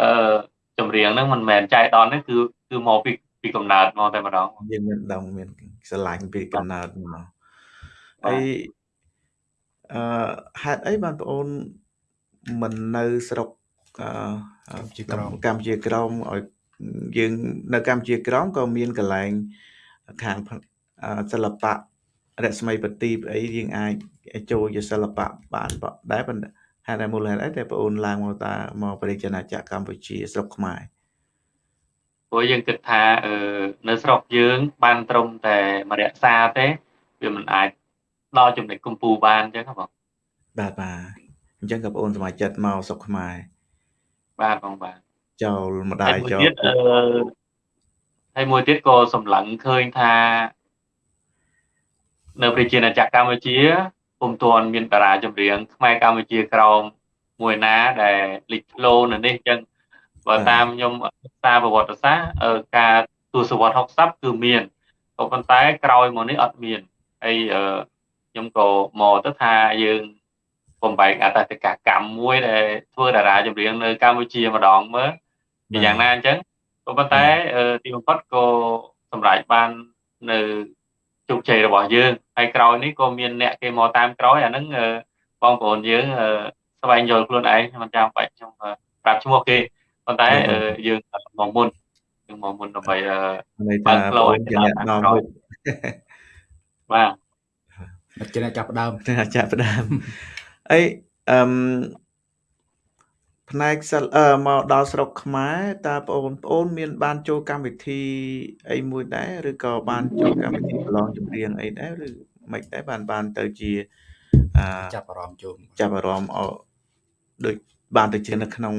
អឺចម្រៀងហ្នឹងមិនមែនចៃដន្យទេគឺគឺមកពីពីកំណើតមកតែម្ដងយើងមានដងមានស្រឡាញ់ពីកំណើតមកហើយអឺហេតុអីបានបងអូនមិននៅស្រុកអឺកម្ពុជាក្រមកម្ពុជាក្រមឲ្យ យើងនៅកម្ពុជាក្រមក៏មានកន្លែងខាងសិល្បៈរស្មីបទីបអីយើងអាចចូលជាសិល្បៈបានដែរប៉ុន្តែហេតុតែមូលហេតុអីតែបងអូនឡើងមកតាមកបរិយាណាចក្រកម្ពុជាស្រុកខ្មែរព្រោះយើងគិតថាអឺនៅស្រុកយើង បានត្រឹមតែមរក្សាទេវាមិនអាចដល់ចំណុចកម្ពុជាបានអញ្ចឹងបងបាទបាទអញ្ចឹងក៏បងអូនសមាជិកមកស្រុកខ្មែរបាទបងបាទ ចូលម្ដាយចូលអឺហើយមួយទៀតក៏សម្លឹងឃើញថា នៅប្រជាណាចក្រកម្ពុជាពុំទាន់មានតារាចម្រៀងខ្មែរកម្ពុជាក្រោមមួយណាដែលលេចធ្លោនៅនេះអញ្ចឹងបើតាមខ្ញុំសារប្រវត្តិសាស្ត្រការទស្សវត្ស60គឺមានក៏ប៉ុន្តែក្រោយមកនេះអត់មានហើយខ្ញុំក៏មកទៅថាយើងបំបែកអតតកកម្មមួយដែលធ្វើតារាចម្រៀងនៅកម្ពុជាម្ដងមើល យ៉ាងណាអញ្ចឹងក៏ប៉ុន្តែទីបំផុតក៏សម្រេចបាននៅជោគជ័យរបស់យើងហើយក្រោយនេះក៏មានអ្នកគេមកតាមក្រោយអាហ្នឹងបងប្អូនយើងស្វែងយល់ខ្លួនឯងមិនចាំបាច់ខ្ញុំប្រាប់ឈ្មោះគេប៉ុន្តែយើងមកមុនយើងមកមុនដើម្បីបើកផ្លូវឲ្យអ្នកនាំមុខបាទជាអ្នកចាប់ដើមចាប់ដើមអីអឺ ផ្នែកសិលអឺមកដល់ស្រុកខ្មែរតើបងប្អូនមាន បានចូលកម្មវិធីអីមួយដែរឬក៏បានចូលកម្មវិធីប្រឡងចម្រៀងអីដែរឬមិនដែរបានបានទៅជាអឺចាប់អារម្មណ៍ចូលចាប់អារម្មណ៍អដូចបានទៅជានៅក្នុង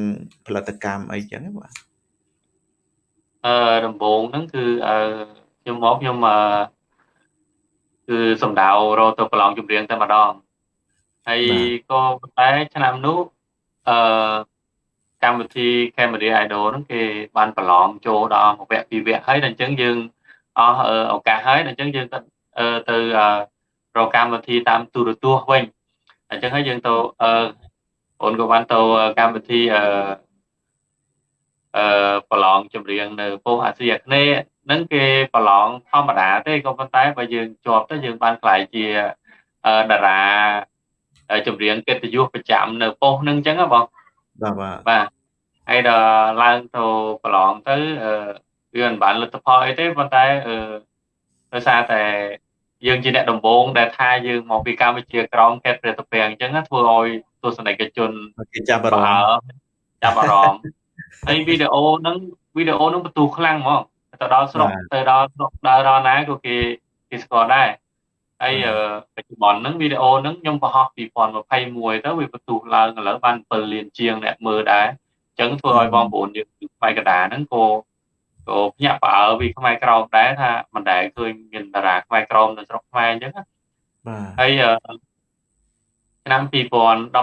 ផលិតកម្មអីចឹងបាទអឺដំបូងហ្នឹងគឺអឺខ្ញុំមកខ្ញុំអឺគឺសំដៅរកទៅប្រឡងចម្រៀងតែម្ដងហើយក៏តែឆ្នាំនោះអឺ កម្មវិធី Camera Idol ហ្នឹងគេបានប្រឡងចូលដល់មួយវគ្គពីរវគ្គហើយដល់អញ្ចឹងយើងអស់ឱកាសហើយដល់អញ្ចឹងយើងទៅទៅរកកម្មវិធីតាមទូរទស្សន៍វិញអញ្ចឹងហើយយើងទៅអឺអូនក៏បានទៅកម្មវិធីអឺអឺប្រឡងចម្រៀងនៅប៉ុស្តិ៍អាស៊ីអាគ្នេយ៍ហ្នឹងគេប្រឡងធម្មតាទេក៏ប៉ុន្តែបើយើងជាប់ទៅយើងបានខ្លាយជាតារាចម្រៀងកិត្តិយសប្រចាំនៅប៉ុស្តិ៍ហ្នឹងអញ្ចឹងបង បាទបាទបាទហើយដល់ឡើងទៅប្រឡងទៅអឺវាមិនបានលទ្ធផលអីទេប៉ុន្តែអឺដោយសារតែយើងជាអ្នកដំបូងដែលថាយើងមកពីកម្ពុជាក្រមខេត្តព្រះតពាំងអញ្ចឹងធ្វើឲ្យទស្សនិកជនគេចាប់អារម្មណ៍ចាប់អារម្មណ៍ហើយវីដេអូហ្នឹងវីដេអូហ្នឹងបន្ទូខ្លាំងហ្មងទៅដល់ស្រុកទៅដល់ស្រុកដើរដល់ណាក៏គេគេស្គាល់ដែរ ហើយបច្ចុប្បន្នហ្នឹងវីដេអូហ្នឹងខ្ញុំបង្ហោះ2021ទៅវាបន្ទុះឡើងឥឡូវបាន7លានជាងអ្នកមើលដែរអញ្ចឹងធ្វើឲ្យបងប្អូនយើងផ្នែកកដាហ្នឹងក៏ក៏ភ្ញាក់ផ្អើលពីខ្មែរក្រមដែរថាមិនដែលឃើញមានតារាខ្មែរក្រមនៅស្រុកខ្មែរអញ្ចឹងបាទហើយឆ្នាំ2016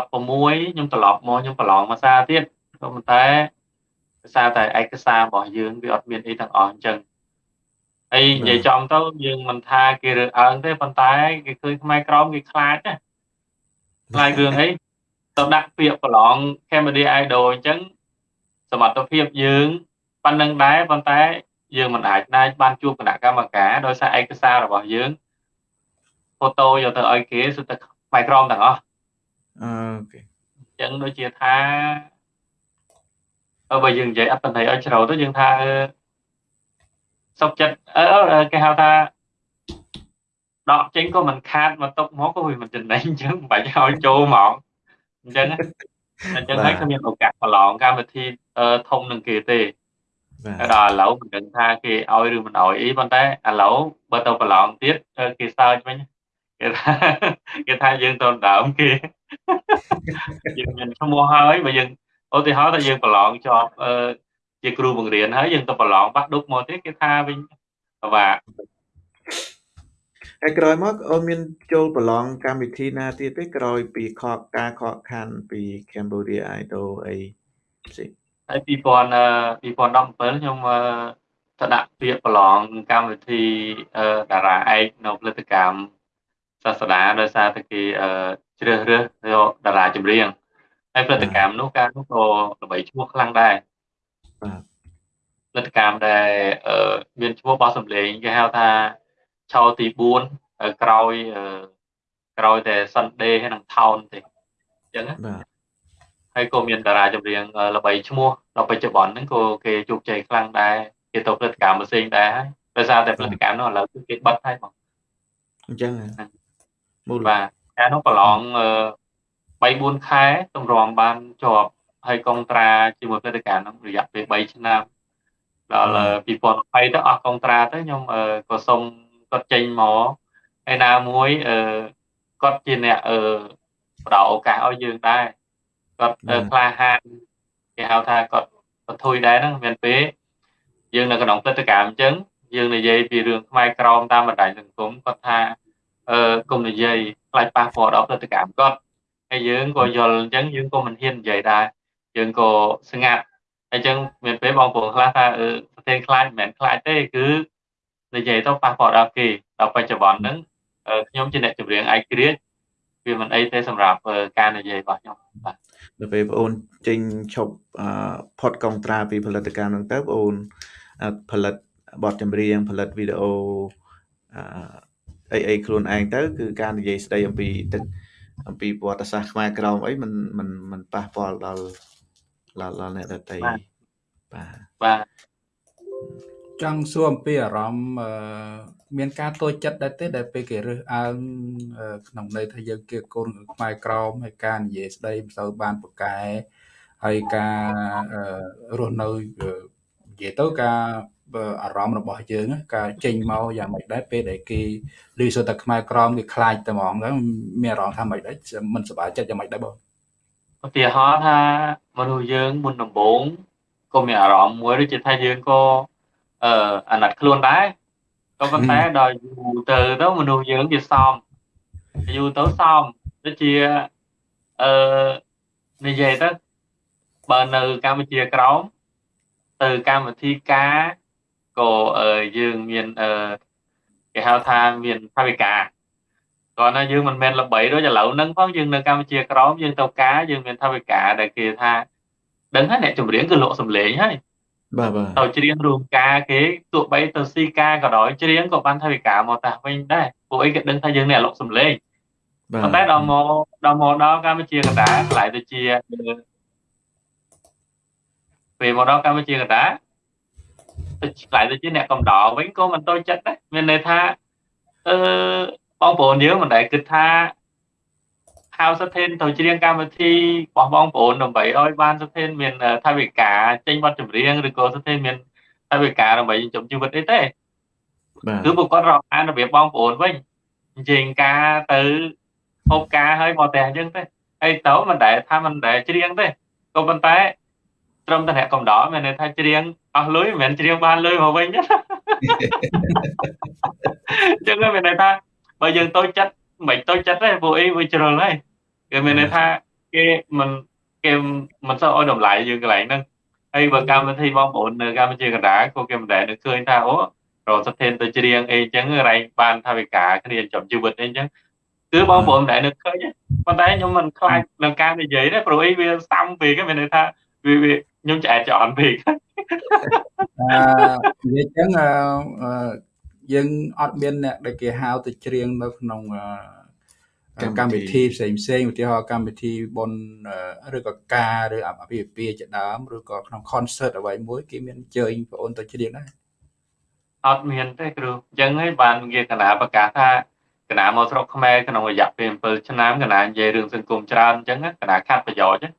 ខ្ញុំត្រឡប់មកខ្ញុំប្រឡងភាសាទៀតក៏ប៉ុន្តែភាសាតែឯកសាររបស់យើងវាអត់មានអីទាំងអស់អញ្ចឹង ហើយនិយាយចំទៅយើងមិនថាគេរើអើងទេប៉ុន្តែគេឃើញខ្មែរក្រមគេខ្លាចណាខ្លាចរឿងអីទៅដាក់ពាក្យប្រឡង Cambodia Idol អញ្ចឹងសមត្ថភាពយើងប៉ុណ្្នឹងដែរប៉ុន្តែយើងមិនអាចណាបានជួបគណៈកម្មការដោយសារឯកសាររបស់យើងហ្វូតូយកទៅឲ្យគេសុទ្ធតែផ្នែកក្រមទាំងអស់អូខេអញ្ចឹងដូចជាថាបើយើងនិយាយអត្តន័យឲ្យជ្រៅទៅយើងថា សុខចិត្តអឺគេហៅថាដកចេញក៏មិនខាតមកຕົកមកក៏វាមិនចំណេញអញ្ចឹងមិនបាច់ឲ្យចូលហ្មងអញ្ចឹងអញ្ចឹងហើយគ្មានឱកាសប្រឡងកម្មវិធីធំនឹងគេទេដល់ឥឡូវមិនដឹងថាគេឲ្យឬមិនឲ្យអីប៉ុន្តែឥឡូវបើទៅប្រឡងទៀតគេសើចវិញគេថាគេថាយើងទៅដើមគេយើងមានឈ្មោះហើយបើយើងឧទាហរណ៍ថាយើងប្រឡងជាប់ ជាគ្រូបង្រៀនហើយយើងទៅប្រឡងបាក់ឌុបមកទៀតគេថាវិញបាទហើយក្រោយមកអូនមានចូលប្រឡងកម្មវិធីណាទៀតទេក្រោយពីខកការខកខានពី Cambodia Idol អីផ្សេងហើយ2000 2017ខ្ញុំទៅដាក់ពាក្យប្រឡងកម្មវិធីតារាឯកនៅផលិតកម្មសាស្តាដោយសារតែគេជ្រើសរើសយកតារាចម្រៀងហើយផលិតកម្មនោះការនោះក៏ល្បីឈ្មោះខ្លាំងដែរបាទ ផលិតកម្មដែលមានឈ្មោះបោះសម្លេងគេហៅថាឆោទី4ក្រោយក្រោយតែ Sunday ហើយនឹង Town ទេអញ្ចឹងបាទហើយក៏មានតារាចម្រៀងល្បីឈ្មោះដល់បច្ចុប្បន្នហ្នឹងក៏គេជោគជ័យខ្លាំងដែរគេទៅផលិតកម្មផ្សេងដែរហើយដោយសារតែផលិតកម្មនោះឥឡូវគឺគេបិទហើយបងអញ្ចឹងមូលបាទការនោះប្រឡង3 4ខែទម្រាំបានជាប់ ហើយកុងត្រាជាមួយផលិតកម្មនោះរយៈពេល3ឆ្នាំដល់2020ទៅអស់កុងត្រាទៅខ្ញុំក៏សុំគាត់ចេញមកហើយណាមួយគាត់ជាអ្នកផ្ដល់ឱកាសឲ្យយើងដែរគាត់ក្លាហានគេហៅថាគាត់បន្ធុយដែរហ្នឹងមានពេលយើងនៅក្នុងព្រឹត្តិការណ៍អញ្ចឹងយើងនិយាយពីរឿងខ្មែរក្រមតាមបណ្ដាញសង្គមគាត់ថាអឺគុំនិយាយខ្លាចប៉ះពាល់ដល់ព្រឹត្តិកម្មគាត់ហើយយើងក៏យល់អញ្ចឹងយើងក៏មិនហ៊ាននិយាយដែរ យើងក៏ស្ងាត់អញ្ចឹងមានពេលបងប្អូនខ្លះថាអឺប្រធានខ្លាចមិនមែនខ្លាចទេគឺនិយាយទៅប៉ះពាល់ដល់គេដល់បច្ចុប្បន្នហ្នឹងខ្ញុំជាអ្នកចម្រៀងឯកគ្រាចវាមិនអីទេសម្រាប់ការនិយាយរបស់ខ្ញុំបាទដល់ពេលបងអូនចេញឈប់ផុតកងត្រាពីផលិតកម្មហ្នឹងទៅបងអូនផលិតបទចម្រៀងផលិតវីដេអូអីអីខ្លួនឯងទៅគឺការនិយាយស្ដីអំពីទឹកអំពីប្រវត្តិសាស្ត្រខ្មែរក្រមអីមិនមិនមិនប៉ះពាល់ដល់ ដល់អ្នកដទៃបាទបាទចង់សួរអំពីអារម្មណ៍មានការតូចចិត្តដែរទេដែលពេលគេរើសអើងក្នុងន័យថាយើងគេកូនខ្មែរក្រមហើយការនិយាយស្ដីមិនសូវបានប្រកែហើយការរស់នៅនិយាយទៅការអារម្មណ៍របស់យើងការចេញមកយ៉ាងម៉េចដែរពេលដែលគេឮសូរតែខ្មែរក្រមគេខ្លាចតែហ្មងហ្នឹងមានអារម្មណ៍ថាម៉េចដែរមិនសប្បាយចិត្តយ៉ាងម៉េចដែរបង ឧទាហរណ៍ថាមនុស្សយើងមុនដំបូងក៏មានអារម្មណ៍មួយដូចជាថាយើងក៏អឺអាណិតខ្លួនដែរក៏ប៉ុន្តែដល់យូរទៅទៅមនុស្សយើងវាសមយូរទៅសមដូចជាអឺនិយាយទៅបើនៅកម្ពុជាក្រោមទៅកម្មវិធីការក៏យើងមានអឺគេហៅថាមានថាវិការ គាត់ណាយើងមិនមែនល្បីដូចឥឡូវហ្នឹងផងយើងនៅកម្ពុជាក្រោមយើងទៅការយើងមានថាវិការដែលគេថាដឹងហើយអ្នកចម្រៀងគឺលក់សម្លេងហើយបាទបាទទៅច្រៀងរួមការគេទោះបីទៅស៊ីការក៏ដោយច្រៀងក៏បានថាវិការមកតាវិញដែរពួកអីគេដឹងថាយើងនេះអាឡុកសំឡេងប៉ុន្តែដល់មកដល់មកដល់កម្ពុជាកណ្ដាលកន្លែងទៅជាពេលមកដល់កម្ពុជាកណ្ដាលទៅឆ្លៃទៅជាអ្នកកំដរវិញក៏មិនតូចចិត្តដែរមានន័យថាអឺ បងប្អូនយើងមិនដែលគិតថាហៅសិទ្ធិនទៅច្រៀងកម្មវិធីរបស់បងប្អូនដើម្បីឲ្យបានសិទ្ធិនមានថាវិការចេញបទចម្រៀងឬក៏សិទ្ធិនមានថាវិការដើម្បីចិញ្ចឹមជីវិតអីទេគឺពួកគាត់រកអានរបៀបបងប្អូនវិញអញ្ចឹងការទៅហូបការឲ្យមកផ្ទះអញ្ចឹងទេហើយទៅមិនដែលថាមិនដែលច្រៀងទេក៏ប៉ុន្តែត្រឹមតែអ្នកកំដរមានន័យថាច្រៀងអស់លុយមិនមែនច្រៀងបានលុយមកវិញអញ្ចឹងមានន័យថា បើយើងតូចចិត្តមិនតូចចិត្តទេពួកអីវាជ្រុលហើយគេមានន័យថាគេមិនគេមិនសូវឲ្យតម្លៃយើងកន្លែងហ្នឹងហើយបើកម្មវិធីបងប្អូននៅកម្ពុជាកណ្ដាលក៏គេមិនដែលនឹកឃើញថាអូរកស្ថិនទៅច្រៀងអីចឹងរែងបានថាវិការគ្នាចំជីវិតអីចឹងគឺបងប្អូនមិនដែលនឹកឃើញប៉ុន្តែខ្ញុំមិនខ្លាចនឹងការនិយាយទេព្រោះអីវាស្ដាំពេកមានន័យថាវាខ្ញុំឆ្អែតច្រន់ពេកអឺនិយាយចឹង យើងអត់មានអ្នកដែលគេហៅទៅច្រៀងនៅក្នុងកម្មវិធីផ្សេងផ្សេងឧទាហរណ៍កម្មវិធីបុណ្យឬក៏ការឬអភិពាជាដើមឬក៏ក្នុង concert អ្វីមួយគេមានអញ្ជើញបងអូនទៅច្រៀងដែរអត់មានទេគ្រូអញ្ចឹងហើយបានវាកណាប្រកាសថាកណាមកស្រុកខ្មែរក្នុងរយៈពេល7ឆ្នាំកណានិយាយរឿងសង្គមច្រើនអញ្ចឹងកណាខាត់ប្រយោជន៍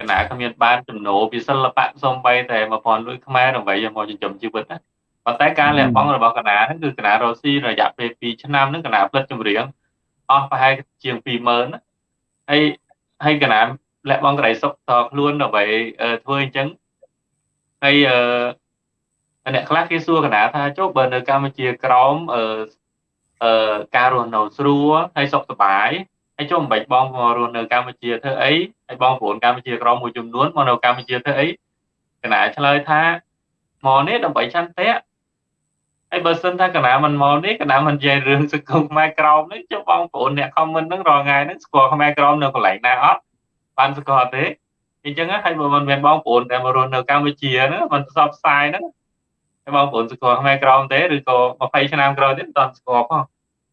កណាគ្មានបានចំណូលពីសិល្បៈសំបីតែ1000លុយខ្មែរដើម្បីមកចិញ្ចឹមជីវិតណា ប៉ុន្តែការលះបង់របស់កណាហ្នឹងគឺកណារ៉ូស៊ីរយៈពេល2ឆ្នាំហ្នឹងកណាផ្លិតចម្រៀងអស់ប្រហែលជាង20000ណាហើយហើយកណាលះបង់កន្លែងសុខតខ្លួនដើម្បីធ្វើអញ្ចឹងហើយអឺអ្នកខ្លះគេសួរកណាថាចុះបើនៅកម្ពុជាក្រោមអឺអឺការរស់នៅស្រួលហើយសុខសប្បាយហើយចុះមិនបាច់បងមករស់នៅកម្ពុជាធ្វើអីហើយបងប្អូនកម្ពុជាក្រមមួយចំនួនមកនៅកម្ពុជាធ្វើអីកណាឆ្លើយថាមកនេះដើម្បីចន្ទៈ ហើយបើសិនថាកណាមិនមកនេះកណាមិននិយាយរឿងសង្គមខ្មែរក្រមនេះចុះបងប្អូនអ្នកខមមិនហ្នឹងរាល់ថ្ងៃហ្នឹងស្គាល់ខ្មែរក្រមនៅកន្លែងណាអត់បានស្គាល់ទេអញ្ចឹងហើយបើមិនមានបងប្អូនដែលមករស់នៅកម្ពុជាហ្នឹងមិនផ្សព្វផ្សាយហ្នឹងហើយបងប្អូនស្គាល់ខ្មែរក្រមទេឬក៏20ឆ្នាំក្រោយទៀតមិនតស្គាល់ផង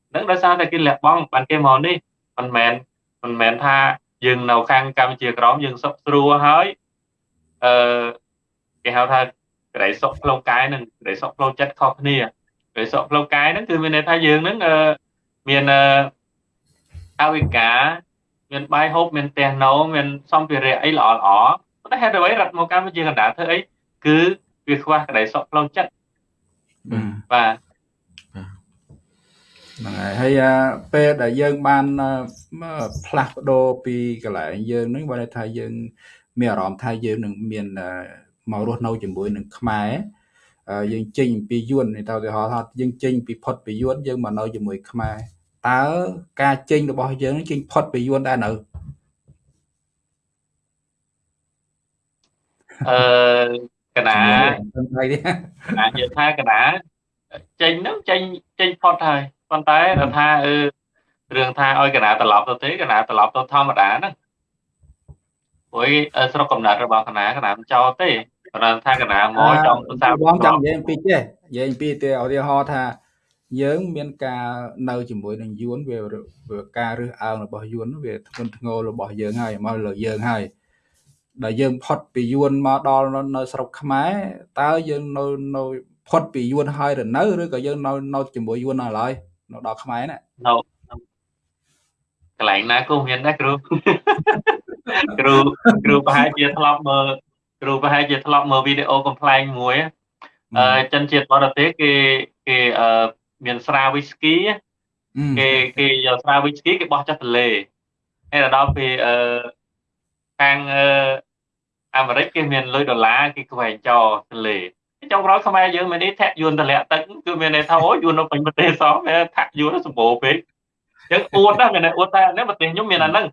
ហ្នឹងដោយសារតែគេលះបង់បានគេមកនេះមិនមែនមិនមែនថាយើងនៅខាងកម្ពុជាក្រមយើងសុខស្រួលហើយអឺគេហៅថា ក្តីសុខផ្លូវកាយនិងក្តីសុខផ្លូវចិត្តខុសគ្នាក្តីសុខផ្លូវកាយហ្នឹងគឺមានន័យថាយើងហ្នឹងមានអវិការមានបាយហូបមានផ្ទះណូមានសម្ភារៈអីល្អល្អប៉ុន្តែហេតុអ្វីរត់មកកម្ពុជាកណ្ដាលធ្វើអីគឺវាខ្វះក្តីសុខផ្លូវចិត្តបាទហ្នឹងហើយហើយពេលដែលយើងបានផ្លាស់ប្ដូរពីកន្លែងយើងហ្នឹងបើថាយើង មានអារម្មណ៍ថាយើងនឹងមាន មករស់នៅជាមួយនឹងខ្មែរយើងចេញពីយួនទៅឧទាហរណ៍ថាយើងចេញពីផុតពីយួនយើងមកនៅជាមួយខ្មែរតើការចេញរបស់យើងចេញផុតពីយួនដែរនៅអឺកណាកណានិយាយថាកណាចេញហ្នឹងចេញចេញផុតហើយប៉ុន្តែគាត់ថាអឺរឿងថាឲ្យកណាត្រឡប់ទៅទេកណាត្រឡប់ទៅធម្មតាហ្នឹងព្រោះស្រុកកំណើតរបស់កណាកណាមិនចោលទេ គាត់ថាកណាមកចង់ភាសាបងចង់និយាយអំពីចេះនិយាយអំពីទេឧទាហរណ៍ថាយើងមានការនៅជាមួយនឹងយួនវាការរើសអើងរបស់យួនវាធ្ងន់ធ្ងររបស់យើងហើយមកលើយើងហើយដែលយើងផុតពីយួនមកដល់នៅស្រុកខ្មែរតើយើងនៅនៅផុតពីយួនហើយឬនៅឬក៏យើងនៅនៅជាមួយយួននៅឡើយនៅដល់ខ្មែរណានៅកន្លែងណាក៏មានដែរគ្រូគ្រូគ្រូប្រហែលជាធ្លាប់មើល គ្រូប្រហែលជាធ្លាប់មើលវីដេអូកំ pl ែងមួយអឺចិនជាតិបរទេសគេគេអឺមានស្រាវីស្គីគេគេយកស្រាវីស្គីគេបោះចុះទន្លេហើយដល់ពេលអឺខាងអឺអាមេរិកគេមានលុយដុល្លារគេខ្វែងចោលទន្លេចុងក្រោយខ្មែរយើងមាននេះធាក់យួនតម្លាក់ទឹកគឺមានន័យថាអូយួននៅពេញប្រទេសសោះវាធាក់យួនសម្បូរពេកអញ្ចឹងអួតណាស់មានអួតតែនេះប្រទេសខ្ញុំមានអាហ្នឹង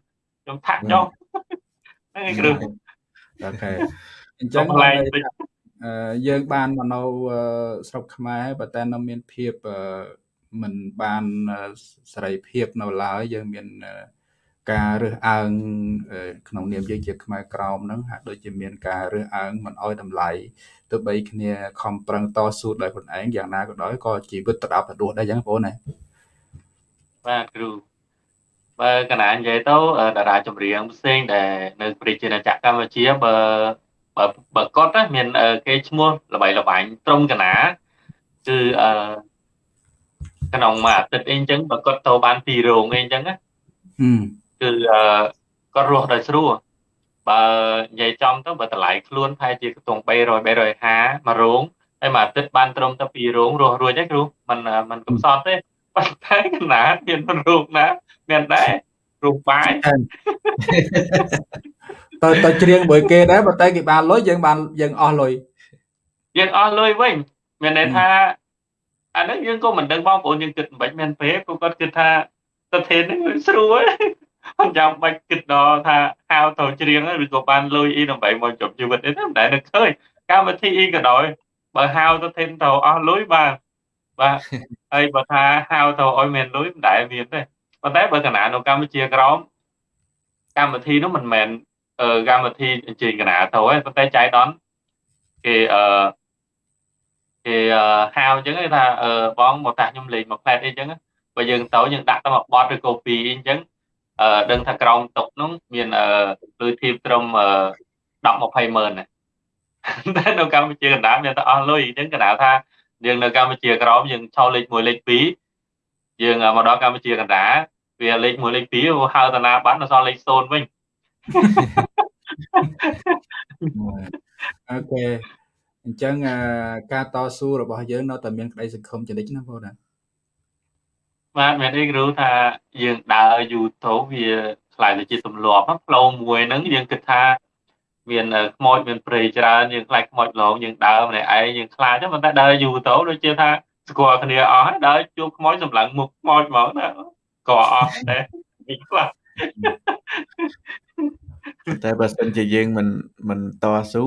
ខ្ញុំធាក់ចុះហ្នឹងឯងគ្រូ អូខេអញ្ចឹងយើងបានមកនៅស្រុកខ្មែរប៉ុន្តែនៅមានភាពមិនបានសេរីភាពនៅឡើយយើងមានការរើសអើងក្នុងនាមយើងជាខ្មែរក្រមហ្នឹងហាក់ដូចជាមានការរើសអើងមិនអោយតម្លៃទោះបីគ្នាខំប្រឹងតស៊ូដោយខ្លួនឯងយ៉ាងណាក៏ដោយក៏ជីវិតទៅដល់ទៅដួសដែរចឹងបងប្អូនណាបាទគ្រូ បើកណានិយាយទៅតារាចម្រៀងផ្សេងដែលនៅព្រះជាណាចក្រកម្ពុជាបើបើបើគាត់មានគេឈ្មោះល្បីល្បាញត្រឹមកណាគឺអឺក្នុងមួយអាទិត្យអីអញ្ចឹងបើគាត់ទៅបានពីររោងអីអញ្ចឹងណាគឺអឺគាត់រស់ដោយស្រួលបើនិយាយចំទៅបើតម្លៃខ្លួនប្រហែលជាខ្ទង់300 350មករោងហើយមួយអាទិត្យបានត្រឹមតែពីររោងរស់រួចទេគ្រូមិនមិនកំសត់ទេ ប៉ុន្តែកណាមានរោងណាមានដែររោងបាយទៅទៅច្រៀងមួយគេដែរប៉ុន្តែគេបានលុយយើងបានយើងអស់លុយយើងអស់លុយវិញមានន័យថាអាហ្នឹងយើងក៏មិនដឹងបងប្អូនយើងគិតមិនបាច់មែនពេកក៏គាត់គិតថាប្រធាននេះស្រួលអញ្ចឹងបាច់គិតដល់ថាហៅទៅច្រៀងឬក៏បានលុយអីដើម្បីមកជប់ជីវិតអីតែមិនដែលនឹកឃើញកម្មវិធីអីក៏ដោយបើហៅទៅធានទៅអស់លុយបាទ បាទហើយបើថាហៅទៅឲ្យមានលុយមិនដែលមានទេប៉ុន្តែបើកណានៅកម្ពុជាក្រមកម្មវិធីនោះមិនមែនកម្មវិធីអញ្ជើញកណាទៅទេប៉ុន្តែចៃដនគេអឺគេហៅអញ្ចឹងគេថាបងមកតាខ្ញុំលេងមកផ្លែតអីអញ្ចឹងបើយើងទៅយើងដាក់ទៅមកបត់ឬក៏ពីអញ្ចឹងអឺដឹងថាក្រោមតុកនោះមានអឺលុយធីបត្រឹម10 20ម៉ឺនតែនៅកម្ពុជាកណ្ដាលមានតែអស់លុយអញ្ចឹងកណ្ដាលថា យើងនៅកម្ពុជាក្រោមយើងឆោលេខ1លេខ2យើងមកដល់កម្ពុជាកណ្ដាលវាលេខ1លេខ2ហៅតាណាបានដល់សល់លេខ0វិញអូខេអញ្ចឹងការតស៊ូរបស់យើងនៅតែមានក្តីសង្ឃឹមចរិតណាបងណាបាទមានអីគ្រូថាយើងដើរយូរទៅវាខ្លាយទៅជាទម្លាប់ផ្លូវមួយហ្នឹងយើងគិតថា មានខ្មោចមានព្រៃច្រើនយើងខ្លាចខ្មោចឡងយើងដើរម្នាក់ឯងយើងខ្លាចប៉ុន្តែដើរយូរទៅដូចជាថាស្គាល់គ្នាអស់ហើយដើរជួបខ្មោចសម្លឹងមុខខ្មោចហ្មងណាក៏អស់ដែរពីខ្លះតែបើសិនជាយើងមិនមិនតស៊ូ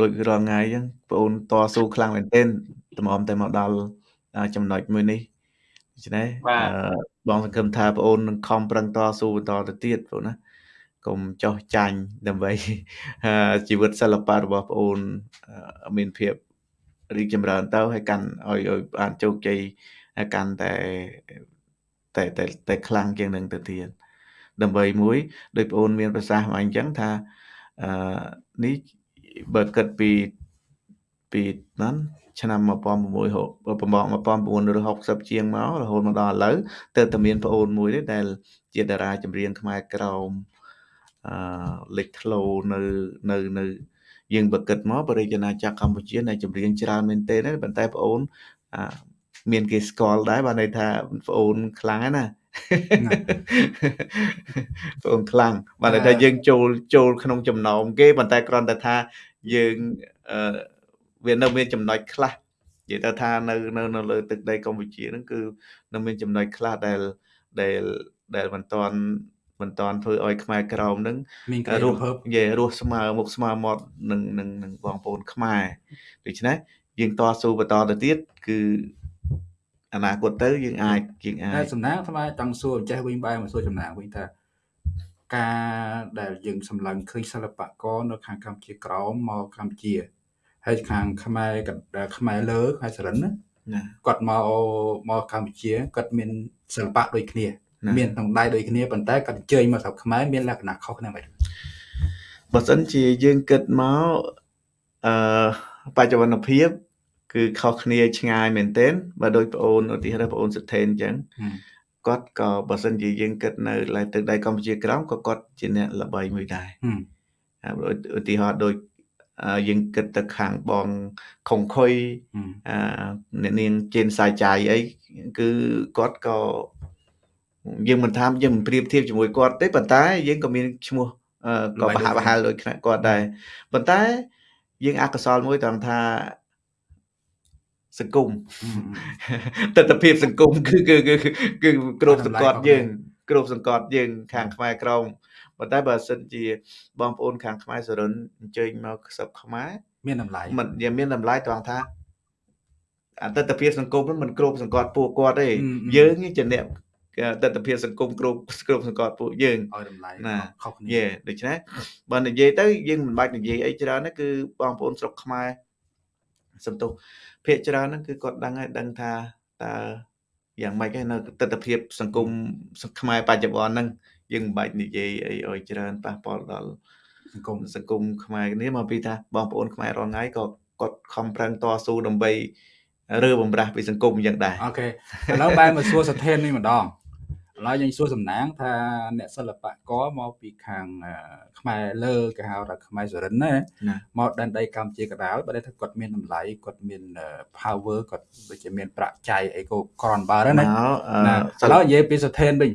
ដូចរាល់ថ្ងៃអញ្ចឹងបងអូនតស៊ូខ្លាំងមែនទែនតម្រាំតែមកដល់ចំណុចមួយនេះដូច្នេះបងសង្ឃឹមថាបងអូននឹងខំប្រឹងតស៊ូបន្តទៅទៀតបងណា កុំចោះចាញ់ដើម្បីជីវិតសិល្បៈរបស់បងអូនមានភាពរីកចម្រើនទៅហើយកាន់ឲ្យឲ្យបានជោគជ័យកាន់តែតែតែតែខ្លាំងជាងនឹងទៅទៀតដើម្បីមួយដោយបងអូនមានប្រសាសន៍មកអញ្ចឹងថាអឺនេះបើគិតពីពីហ្នឹងឆ្នាំ1660ជាងមករហូតមកដល់ឥឡូវទើបតែមានប្អូនមួយទេដែលជាតារាចម្រៀងខ្មែរក្រោមអឺ លេចធ្លោនៅនៅនៅយើងបើគិតមកបរិយាណាចក្រកម្ពុជានៅចម្រៀងច្រើនមែនទេប៉ុន្តែប្អូនមានគេស្គាល់ដែរបានន័យថាប្អូនខ្លាំងណាប្អូនខ្លាំងបានន័យថាយើងចូលចូលក្នុងចំណោមគេប៉ុន្តែគ្រាន់តែថាយើងអឺវានៅមានចំណុចខ្លះនិយាយទៅថានៅនៅនៅលើទឹកដីកម្ពុជាហ្នឹងគឺនៅមានចំណុចខ្លះដែលដែលដែលមិនតាន់ មិនតាន់ធ្វើឲ្យខ្មែរក្រមនឹងរស់និយាយរស់ស្មើមុខស្មើមាត់នឹងនឹងនឹងបងប្អូនខ្មែរដូច្នេះយើងតស៊ូបន្តទៅទៀតគឺអនាគតទៅយើងអាចយើងអាចសំណាងស្មើចង់សួរចេះវិញបែរមកសួរចំណាងវិញថាការដែលយើងសម្លឹងឃើញសិល្បករនៅខាងកម្ពុជាក្រោមមកកម្ពុជាហើយខាងខ្មែរខ្មែរលើខ្មែរសរិនណាគាត់មកមកកម្ពុជាគាត់មានសិល្បៈដូចគ្នា មានក្នុងដៃដូចគ្នាប៉ុន្តែគាត់អញ្ជើញមកស្រុកខ្មែរមានលក្ខណៈខុសគ្នាបែបបើសិនជាយើងគិតមកអឺបច្ចុប្បន្នភាព គឺខុសគ្នាឆ្ងាយមែនទែនបើដូចប្អូនឧទាហរណ៍ប្អូនសិទ្ធិអញ្ចឹងគាត់ក៏បើសិនជាយើងគិតនៅលើទឹកដីកម្ពុជាក្រោមក៏គាត់ជាអ្នកល្បីមួយដែរឧទាហរណ៍ដូចយើងគិតទៅខាងបងខុងខុយអឺអ្នកនាងជេនសាយចាយអីគឺគាត់ក៏ យើងមិនថាយើងមិនប្រៀបធៀបជាមួយគាត់ទេប៉ុន្តែយើងក៏មានឈ្មោះក៏បហាក់បហែលដូចគាត់ដែរប៉ុន្តែយើងអកុសលមួយត្រង់ថាសង្គមទស្សនភាពសង្គមគឺគឺគឺគឺគ្រប់សង្កត់យើងគ្រប់សង្កត់យើង ខាងខ្មែរក្រមប៉ុន្តែបើសិនជាបងប្អូនខាងខ្មែរសរុនអញ្ជើញមកខ្សឹបខ្មែរមានតម្លៃមិនវាមានតម្លៃត្រង់ថាអត្តតភាពសង្គមមិនគ្រប់សង្កត់ពួកគាត់ទេយើងជាអ្នក ទស្សនវិជ្ជាសង្គមគ្រប់គ្រប់សង្កត់ពួកយើងឲ្យតម្លៃណាខុសគ្នាយេដូច្នេះបើនិយាយទៅយើងមិនបាច់និយាយអីច្រើនទេគឺបងប្អូនស្រុកខ្មែរសំទោសភាគច្រើនហ្នឹងគឺគាត់ដឹងហើយដឹងថាតើយ៉ាងម៉េចហើយនៅទស្សនវិជ្ជាសង្គមខ្មែរបច្ចុប្បន្នហ្នឹងយើងមិនបាច់និយាយអីឲ្យច្រើនប៉ះពាល់ដល់សង្គមសង្គមខ្មែរនេះមកពីថាបងប្អូនខ្មែររងថ្ងៃក៏គាត់ខំប្រឹងតស៊ូដើម្បីរើបំរាស់ពីសង្គមយ៉ាងដែរអូខេឥឡូវបែរមកសួរសធាននេះម្ដង ឥឡូវយើងសួរសំណាងថាអ្នកសិល្បករមកពីខាងខ្មែរលើគេហៅថាខ្មែរសរិនណាមកដែនដីកម្ពុជាកដាលបើថាគាត់មានតម្លៃគាត់មាន power គាត់ដូចជាមានប្រាក់ចៃអីក៏ក្រនបើណាឥឡូវនិយាយពីសធានវិញ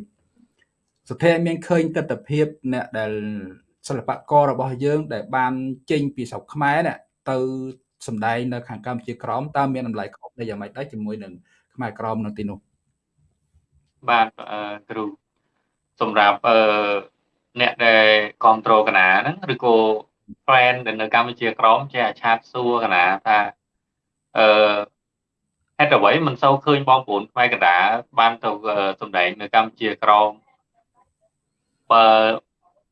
សធានមានឃើញទស្សនវិជ្ជាអ្នកដែលសិល្បកររបស់យើង ដែលបានចេញពីស្រុកខ្មែរនេះទៅសម្ដែងនៅខាងកម្ពុជាក្រមតើមានតម្លៃខុសដែរយ៉ាងម៉េចដែរជាមួយនឹងខ្មែរក្រមនៅទីនោះ បាទគ្រូសម្រាប់អឺអ្នកដែលគ្រប់គ្រងកណាហ្នឹងឬក៏ fan ដែលនៅកម្ពុជាក្រមចេះអាឆាតសួរកណាថាអឺហេតុអ្វីមិនសូវឃើញបងប្អូនខ្មែរកណ្ដាលបានទៅសម្ដែងនៅកម្ពុជាក្រមបើ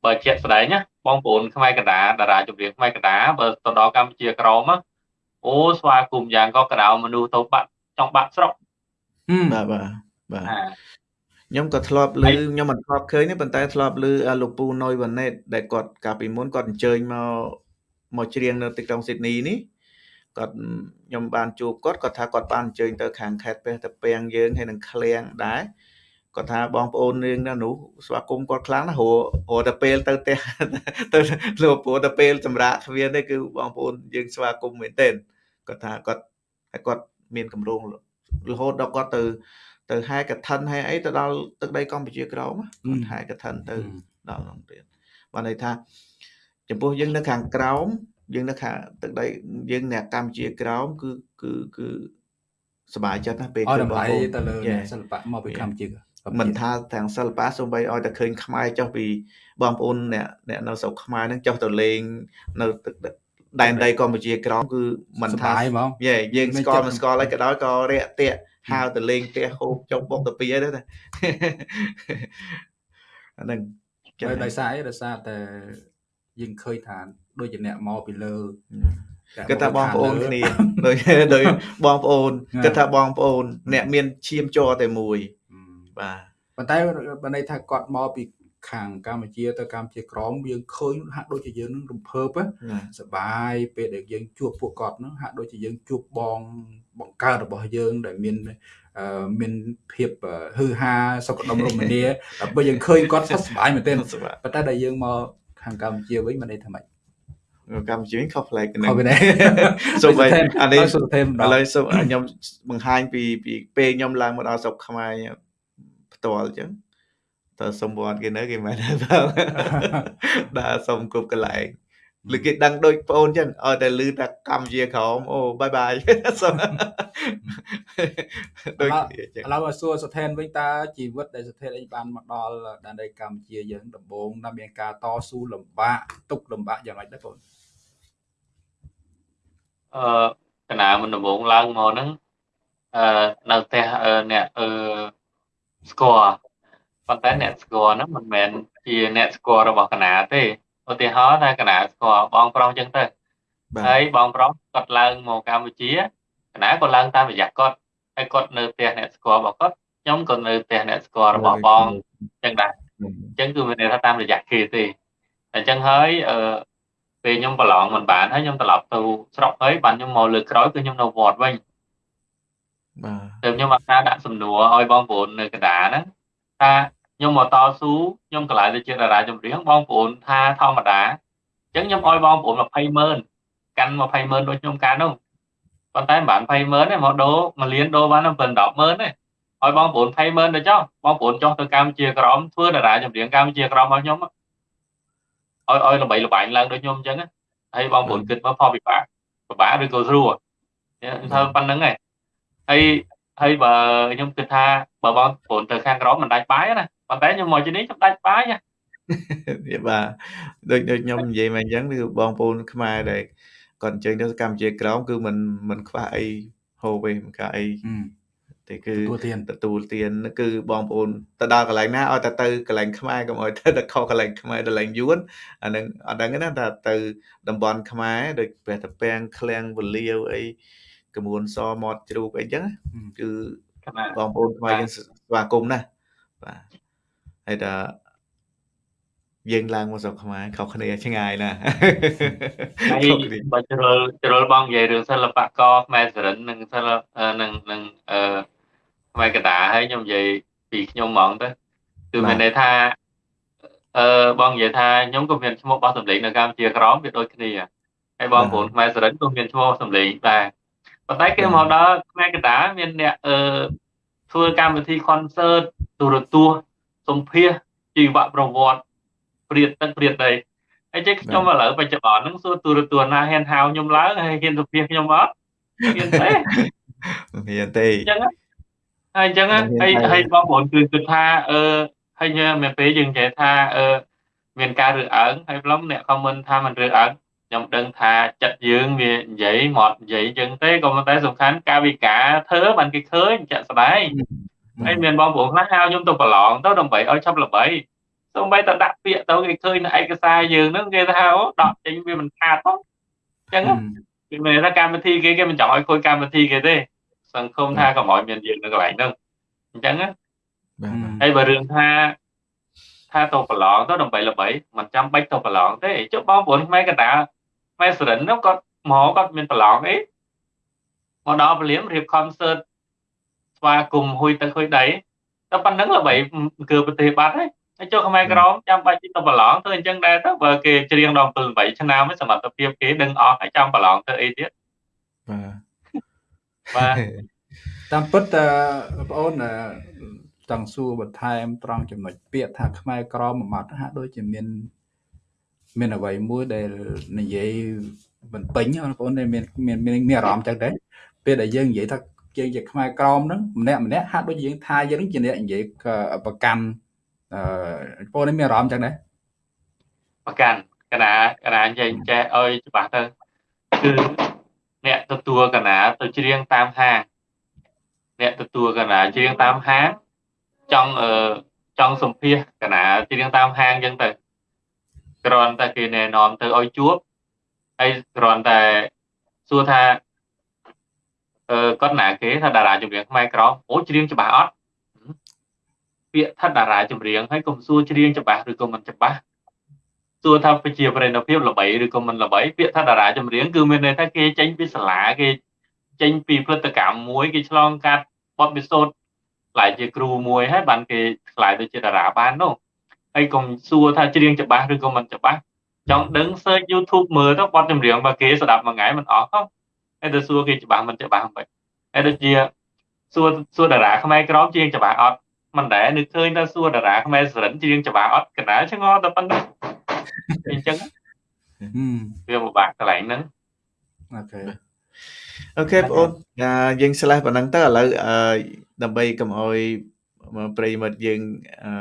បើជាក់ស្ដែងណាបងប្អូនខ្មែរកណ្ដាលតារាចម្រៀងខ្មែរកណ្ដាលបើទៅដល់កម្ពុជាក្រមអូស្វាគមន៍យ៉ាងក៏កដៅមនុស្សទៅបាត់ចង់បាត់ស្រុកបាទបាទបាទ ខ្ញុំក៏ធ្លាប់ឮខ្ញុំមិនធ្លាប់ឃើញទេប៉ុន្តែធ្លាប់ឮលោកពូណុយវ៉ាណេតដែលគាត់កាលពីមុនគាត់អញ្ជើញមកមកច្រៀងនៅទីក្រុងស៊ីដនីនេះគាត់ខ្ញុំបានជួបគាត់គាត់ថាគាត់បានអញ្ជើញទៅខាងខេត្តព្រះតាពាំងយើងហើយនឹងឃ្លៀងដែរគាត់ថាបងប្អូនរឿងណានោះស្វាគមន៍គាត់ខ្លាំងណាស់រហូតតែពេលទៅផ្ទះទៅលោកព្រោះតែពេលសម្រាប់គ្មានទេគឺបងប្អូនយើងស្វាគមន៍មែនទែនគាត់ថាគាត់ហើយគាត់មានកម្រងរហូតដល់គាត់ទៅ ទៅហែកឋិនហែអីទៅដល់ទឹកដីកម្ពុជាក្រមគាត់ហែកឋិនទៅដល់នោះទៀតបានន័យថាចំពោះយើងនៅខាងក្រោមយើងនៅខាងទឹកដីយើងអ្នកកម្ពុជាក្រោមគឺគឺគឺសบายចិត្តណាពេលឃើញបងប្អូនទៅលើសិល្បៈមកពីកម្ពុជាមិនថាទាំងសិល្បៈសូម្បីឲ្យតែឃើញខ្មែរចុះពីបងប្អូនអ្នកអ្នកនៅស្រុកខ្មែរហ្នឹងចុះទៅលេងនៅទឹកដែនដីកម្ពុជាក្រមគឺមិនថាយេយើងស្គាល់មិនស្គាល់អីក៏ដោយក៏រាក់ទាក់ ហៅទៅលេងផ្ទះហូបចុកបុកទៅពីអីដែរអាហ្នឹងចឹងដោយសារអីដោយសារតែយើងឃើញថាដូចជាអ្នកមកពីលើគិតថាបងប្អូនគ្នាដូចដូចបងប្អូនគិតថាបងប្អូន អ្នកមានឈាមជ័រតែមួយបាទប៉ុន្តែបើន័យថាគាត់មកពី ខាងកម្ពុជាទៅកម្ពុជាក្រមយើងឃើញហាក់ដូចជាយើងនឹងរំភើបសបាយពេលដែលយើងជួបពួកគាត់ហ្នឹងហាក់ដូចជាយើងជួបបងបង្កើតរបស់យើងដែលមានមានភាពហឺហាសុខដុមរមនាដើម្បីយើងឃើញគាត់សុខសប្បាយមែនទែនប៉ុន្តែដែលយើងមកខាងកម្ពុជាវិញមិនន័យថាម៉េចកម្ពុជាវិញខុសប្លែកហ្នឹងសូមអានេះឥឡូវសូមខ្ញុំបង្ហាញពីពីពេលខ្ញុំឡើងមកដល់ស្រុកខ្មែរផ្ទាល់អញ្ចឹង តើសុំវត្តគេនៅគេមិនថាដើរសុំគ្រប់កន្លែងឬគេដឹងដូចប្អូនចឹងឲ្យតែលឺតែកម្មជាក្រមអូបាយបាយសុំដូចចឹងឥឡូវឲ្យសួរសថេនវិញតើជីវិតដែលសថេនអីបានមកដល់ដែនដីកម្ពុជាយើងដំបូងតើមានការតស៊ូលំបាកទុកលំបាកយ៉ាងម៉េចដែរបងអឺកណាមុនដំបូងឡើងមកហ្នឹងអឺនៅផ្ទះអ្នកអឺស្គាល់ ប៉ុន្តែអ្នកស្គាល់ហ្នឹងមិនមែនជាអ្នកស្គាល់របស់កណាទេឧទាហរណ៍ថាកណាស្គាល់បងប្រុសអញ្ចឹងទៅហើយបងប្រុសគាត់ឡើងមកកម្ពុជាកណាក៏ឡើងតាមរយៈគាត់ហើយគាត់នៅផ្ទះអ្នកស្គាល់របស់គាត់ខ្ញុំក៏នៅផ្ទះអ្នកស្គាល់របស់បងអញ្ចឹងដែរអញ្ចឹងគឺមានន័យថាតាមរយៈគេទេអញ្ចឹងហើយអឺពេលខ្ញុំប្រឡងមិនបានហើយខ្ញុំត្រឡប់ទៅស្រុកហើយបានខ្ញុំមកលើក្រោយគឺខ្ញុំនៅវត្តវិញបាទតែខ្ញុំអត់ថាដាក់សំណួរឲ្យបងប្អូននៅកណ្ដាលហ្នឹង ថាខ្ញុំមកតស៊ូខ្ញុំកន្លែងទៅជាតារាចម្រៀងបងប្អូនថាធម្មតាអញ្ចឹងខ្ញុំឲ្យបងប្អូន20ម៉ឺនកាន់20ម៉ឺនដូចខ្ញុំកាន់នោះប៉ុន្តែមិនបាន20ម៉ឺនទេមកដូរមួយលានដូរបាន7 10ម៉ឺនទេឲ្យបងប្អូន20ម៉ឺនទៅចុះបងប្អូនចុះទៅកម្ពុជាក្រមធ្វើតារាចម្រៀងកម្ពុជាក្រមរបស់ខ្ញុំឲ្យឲ្យល្បីល្បាញឡើងដូចខ្ញុំអញ្ចឹងហើយបងប្អូនគិតមើលផលពិបាកពិបាកឬក៏ស្រួលធ្វើប៉ុណ្្នឹងឯងហើយ ហើយបើខ្ញុំគិតថាបើបងប្អូនទៅខាងក្រមមិនដាច់បាយណាប៉ុន្តែខ្ញុំមកទីនេះខ្ញុំដាច់បាយណាបាទដូចដូចខ្ញុំនិយាយមកអញ្ចឹងគឺបងប្អូនខ្មែរដែលគាត់អញ្ជើញទៅកម្ពុជាក្រមគឺមិនមិនខ្វះអីហូបទេមិនខ្វះអីទេគឺទទួលទានទទួលទានគឺបងប្អូនទៅដល់កន្លែងណាឲ្យតែទៅកន្លែងខ្មែរកុំឲ្យទៅទៅខុសកន្លែងខ្មែរកន្លែងយួនអានឹងអត់ដឹងណាថាទៅតំបន់ខ្មែរដូចព្រះតាពាំងឃ្លាំងវលាវអី កមួនសមាត់ជ្រូកអីចឹងគឺបងប្អូនខ្មែរយើងស្វាគមន៍ណាបាទហើយថាយើងឡើងមកស្រុកខ្មែរខុសគ្នាឆ្ងាយណាស់ហើយបើជ្រុលជ្រុលបងនិយាយរឿងសិល្បករខ្មែរសរិននិងសិល្បនិងនិងអឺខ្មែរកដាហើយខ្ញុំនិយាយពីខ្ញុំហ្មងទៅគឺមានន័យថាអឺបងនិយាយថាខ្ញុំក៏មានឈ្មោះបោះសម្លេងនៅកម្ពុជាក្រមវាដូចគ្នាហើយបងប្អូនខ្មែរសរិនក៏មានឈ្មោះសម្លេងដែរ ប៉ុន្តែគេមកដល់ខ្មែរកដាមានអ្នកអឺធ្វើកម្មវិធី concert ទូរទស្សន៍សម្ភាសជីវប្រវត្តិព្រាតទឹកព្រាតដីហើយចេះខ្ញុំឥឡូវបច្ចុប្បន្នហ្នឹងសួរទូរទស្សន៍ណាហ៊ានហៅខ្ញុំឡើងហើយហ៊ានសុភាខ្ញុំអត់ហ៊ានទេហ៊ានទេអញ្ចឹងហើយអញ្ចឹងហើយហើយបងប្អូនគឺគិតថាអឺហើយមានពេលយើងនិយាយថាអឺមានការរើសអើងហើយប្លុំអ្នកខមមិនថាមិនរើសអើង ខ្ញុំដឹងថាចិត្តយើងវានិយាយមកនិយាយអញ្ចឹងទេក៏ប៉ុន្តែសំខាន់ការវិការធ្វើបានគេឃើញចាក់ស្ដែងហើយមានបងប្អូនខ្លះហៅខ្ញុំទៅប្រឡងទៅដើម្បីឲ្យឆាប់ល្បីសូម្បីតែដាក់ពាក្យទៅគេឃើញនៅឯកសារយើងហ្នឹងគេថាអូដកចេញវាមិនខាតផងអញ្ចឹងគេមានថាកម្មវិធីគេគេមិនចង់ឲ្យខូចកម្មវិធីគេទេសង្ឃឹមថាកុំឲ្យមានយើងនៅកន្លែងហ្នឹងអញ្ចឹងណាហើយបើរឿងថាថាទៅប្រឡងទៅដើម្បីល្បីមិនចាំបាច់ទៅប្រឡងទេចុះបងប្អូនខ្មែរកណ្ដាលខ្មែរសរិននោះគាត់មកគាត់មានប្រឡងអីមកដល់ពលាមរៀប concert ស្វាគមន៍ហួយទឹកហួយដីតែប៉ុណ្្នឹងល្បីគឺប្រទេសបាត់ហើយហើយចូលខ្មែរក្រមចាំបាច់ទៅប្រឡងធ្វើអញ្ចឹងដែរទៅបើគេច្រៀងដល់7 8ឆ្នាំសមត្ថភាពគេដឹងអស់ហើយចាំប្រឡងធ្វើអីទៀតបាទបាទតាមពិតបងប្អូនចង់សួរបន្ថែមត្រង់ចំណុចពាក្យថាខ្មែរក្រមមួយម៉ាត់ហាក់ដូចជាមាន មានអ្វីមួយដែលនិយាយមិនពេញបងប្អូនមានមានមានអារម្មណ៍ចឹងដែរពេលដែលយើងនិយាយថាយើងជាខ្មែរក្រមហ្នឹងម្នាក់ម្នាក់ហាក់ដូចយើងថាយើងជាអ្នកនិយាយប្រកាន់អឺបងនេះមានអារម្មណ៍ចឹងដែរប្រកាន់កណាកណានិយាយចេះឲ្យច្បាស់ទៅគឺអ្នកទទួលកណាទៅច្រៀងតាមហាងអ្នកទទួលកណាច្រៀងតាមហាងចង់អឺចង់សម្ភាសកណាច្រៀងតាមហាងចឹងទៅ គ្រាន់តែគេណែនាំទៅឲ្យជួបហើយគ្រាន់តែសួរថាអឺគាត់ណាគេថាតារាចម្រៀងខ្មែរក្រមអូច្រៀងច្បាស់អត់ពាក្យថាតារាចម្រៀងហើយកុំសួរច្រៀងច្បាស់ឬក៏មិនច្បាស់សួរថាប្រជាប្រិយភាពល្បីឬក៏មិនល្បីពាក្យថាតារាចម្រៀងគឺមានន័យថាគេចេញពីសាលាគេចេញពីផលិតកម្មមួយគេឆ្លងកាត់បទពិសោធន៍ខ្លាយជាគ្រូមួយហើយបានគេខ្លាយទៅជាតារាបាននោះ ហើយកុំសួរថាច្រៀងច្បាស់ឬក៏មិនច្បាស់ចង់ដឹង search YouTube មើលទៅបទចម្រៀងរបស់គេស្ដាប់មួយថ្ងៃមិនអស់ផងហើយទៅសួរគេច្បាស់មិនច្បាស់មិនហើយដូចជាសួរសួរតារាខ្មែរក្រមច្រៀងច្បាស់អត់មិនដែរនឹកឃើញថាសួរតារាខ្មែរសរិនច្រៀងច្បាស់អត់កណាឆ្ងល់តែប៉ុណ្ណឹងអញ្ចឹងវាពិបាកកន្លែងហ្នឹងអូខេអូខេបងអូនយើងឆ្លេះប៉ុណ្ណឹងទៅឥឡូវដើម្បីកុំអោយប្រិមិត្តយើងអឺ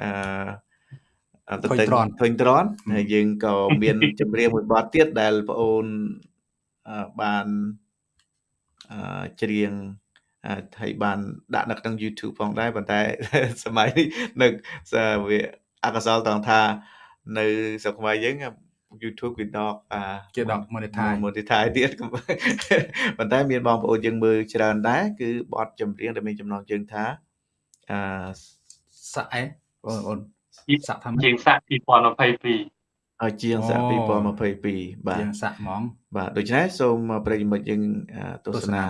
អឺទៅទៅឃើញត្រន់ហើយយើងក៏មានចម្រៀងមួយបទទៀតដែលបងអូនបានអឺច្រៀងហើយបានដាក់នៅក្នុង YouTube ផងដែរប៉ុន្តែសម័យនេះនៅវាអកុសលត្រង់ថានៅស្រុកខ្មែរយើង YouTube គេដកអាគេដក monetize monetize ទៀតប៉ុន្តែមានបងប្អូនយើងមើលច្រើនដែរគឺបទចម្រៀងដែលមានចំណងជើងថាអឺសាក់អេ បងប្អូនសាក់ថាជាងសាក់2022ឲ្យជាងសាក់2022បាទជាងសាក់ហ្មងបាទដូច្នេះសូមប្រិយមិត្តយើងទស្សនា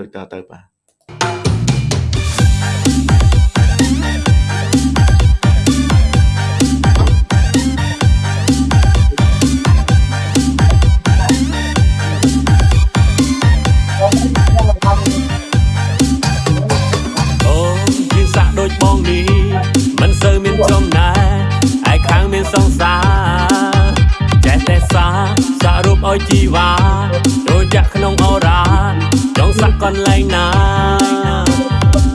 ដូចតទៅបាទ សង្សារចេះតែសាសារូបឲ្យជីវ៉ាចូលចាក់ក្នុងអូរ៉ាចង់សាក់កន្លែងណា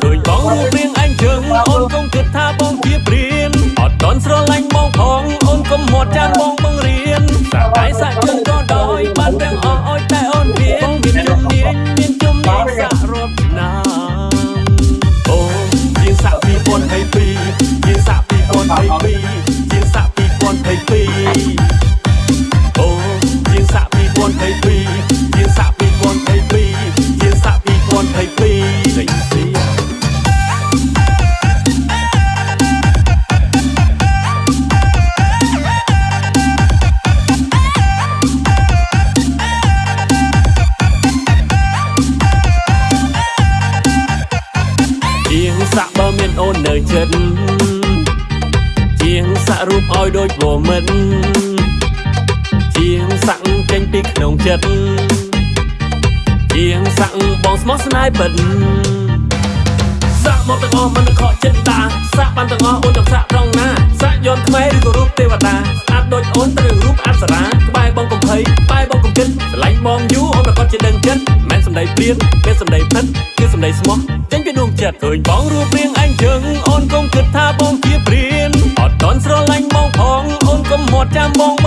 ឃើញបងរូបរាងអញជើងអូនកុំគិតថាបងជាព្រានអត់តន់ស្រឡាញ់បងផងអូនកុំមាត់ចានបងបង្រៀនសាក់កាយសាក់ជើងក៏ដោយបានទាំងអស់ឲ្យតែអូនរៀនមានជំនាញមានជំនាញសាក់រាប់ឆ្នាំសាក់ 2022ជាងសាក់2022អូជាងសាក់2022ជាងសាក់2022ជាងសាក់2022លេខស៊ីសាក់បើមានអូននៅចិត្ត សាក់រូបឲ្យដូចវមិតជាងសាក់ចេញពីក្នុងចិត្តជាងសាក់បងស្មោះស្នេហ៍ពិតសាក់មកទាំងអស់មិនខកចិត្តតាសាក់បានទាំងអស់អូនចង់សាក់ត្រង់ណា សាក់យន្តខ្មែរឬក៏រូបទេវតាស្អាតដូចអូនត្រូវរូបអប្សរាក្បែរបងកំភៃក្បែរបងកំគិតស្រឡាញ់បងយូរអូនប្រកាសជាដឹងចិត្តមិនសំដីព្រៀនពេលសំដីពិតគឺសំដីស្មោះចេញពីដួងចិត្តឃើញបងរូបរាងអញជើង ន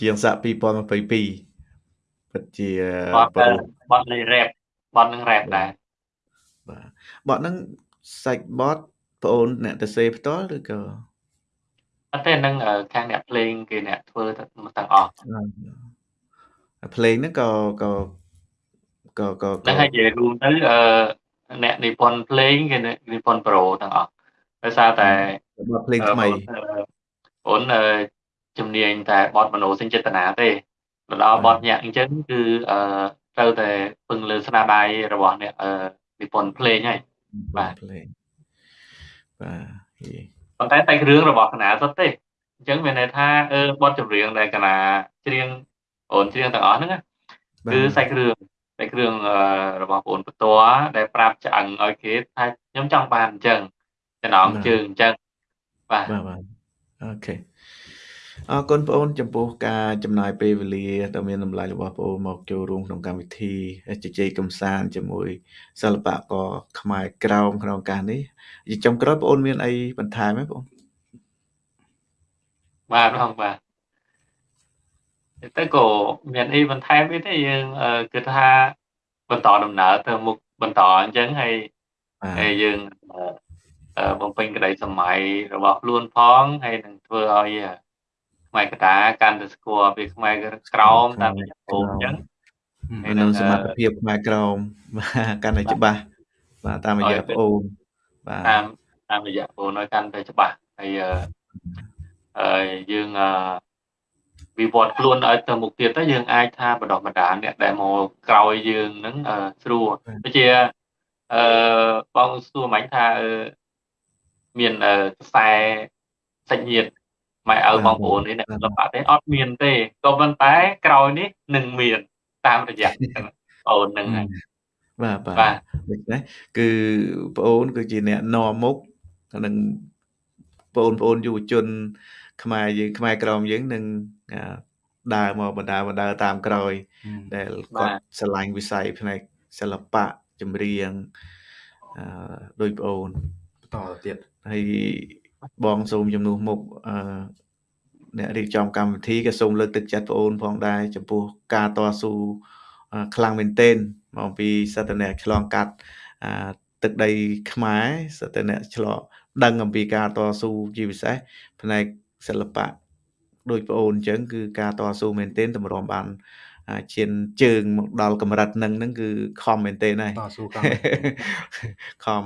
ជាងសាក់2022ពិតជាបត់ប្រូបត់លេខ rap បត់នឹង rap ដែរបាទបទហ្នឹងសាច់បទប្អូនអ្នកទៅសេផ្ទាល់ឬក៏អត់ទេនឹងអឺខាងអ្នកភ្លេងគេអ្នកធ្វើទាំងអស់ភ្លេងហ្នឹងក៏ក៏ក៏ក៏ហ្នឹងហើយនិយាយរួមទៅអឺអ្នកនិពន្ធភ្លេងគេនិពន្ធប្រូទាំងអស់ដោយសារតែបទភ្លេងថ្មី អូនអឺជំនាញតែបត់មនោសញ្ចេតនាទេទៅដល់បត់ញាក់អញ្ចឹងគឺអឺត្រូវតែពឹងលើស្នាដៃរបស់អ្នកអឺនិពន្ធភ្លេងហើយបាទភ្លេងបាទហេប៉ុន្តែតែរឿងរបស់កណាសុទ្ធទេអញ្ចឹងមានន័យថាអឺបទចម្រៀងដែលកណាច្រៀងអូនច្រៀងទាំងអស់ហ្នឹងណាបាទគឺសាច់រឿងសាច់រឿងអឺរបស់បងបន្ទាល់ដែលប្រាប់ឆ្អឹងឲ្យគេថាខ្ញុំចង់បានអញ្ចឹងចំណងជើងអញ្ចឹងបាទបាទបាទ អូខេអរគុណបងអូនចំពោះការចំណាយពេលវេលាដ៏មានតម្លៃរបស់បងអូនមកចូលរួមក្នុងកម្មវិធីជជែកកម្សាន្តជាមួយសិល្បករខ្មែរក្រោមក្នុងឱកាសនេះជាចុងក្រោយបងអូនមានអីបន្ថែមទេបងបាទបងបាទទៅក៏មានអីបន្ថែមអីទេយើងអឺគិតថាបន្តដំណើរទៅមុខបន្តអញ្ចឹងហើយបាទហើយយើងអឺអឺ បំពេញក្តីសម័យរបស់ខ្លួនផងហើយនឹងធ្វើឲ្យអឺខ្មែរកតាកាន់តែស្គាល់ពីខ្មែរក្រោមតាមរយៈពូអញ្ចឹងហើយនឹងនៅសមត្ថភាពខ្មែរក្រោមបាទកាន់តែច្បាស់បាទតាមរយៈឲ្យបងអូនបាទតាមតាមរយៈពូនឲ្យកាន់តែច្បាស់ហើយអឺហើយយើងអឺវិវត្តខ្លួនឲ្យទៅមុខទៀតទៅយើងអាចថាបដោះបណ្ដាអ្នកដែលមកក្រោយយើងហ្នឹងអឺស្រួលដូចជាអឺបងសួរមិញថាអឺ មានអឺខ្សែសាច់ញាតិម៉ែឪបងប្អូននេះអ្នកសិល្បៈទេអត់មានទេក៏ប៉ុន្តែក្រោយនេះនឹងមានតាមរយៈអូនហ្នឹងហើយបាទបាទបាទដូច្នេះគឺបងអូនគឺជាអ្នកនាំមុខនឹងបងប្អូនយុវជន ខ្មែរយើងខ្មែរក្រមយើងនឹងអាដើរមកបណ្ដាបណ្ដាតាមក្រោយ ដែលបាគាត់ទស្រឡាញ់វិស័យផ្នែកសិល្បៈចម្រៀងអឺដោយបងអូនបន្តទៅទៀត ហើយបងសូមជំនួសមុខអឺអ្នករៀបចំកម្មវិធីក៏សូមលើកទឹកចិត្តបងអូនផងដែរចំពោះការតស៊ូអឺខ្លាំងមែនទែនមកអំពីសត្វអ្នកឆ្លងកាត់អឺទឹកដីខ្មែរសត្វអ្នកឆ្លងដឹងអំពីការតស៊ូជាពិសេសផ្នែកសិល្បៈដោយបងអូនអញ្ចឹងគឺការតស៊ូមែនទែនតម្រាំបានអាឈានជើងមកដល់កម្រិតហ្នឹងហ្នឹងគឺខំមែនទែនហើយតស៊ូកម្មខំ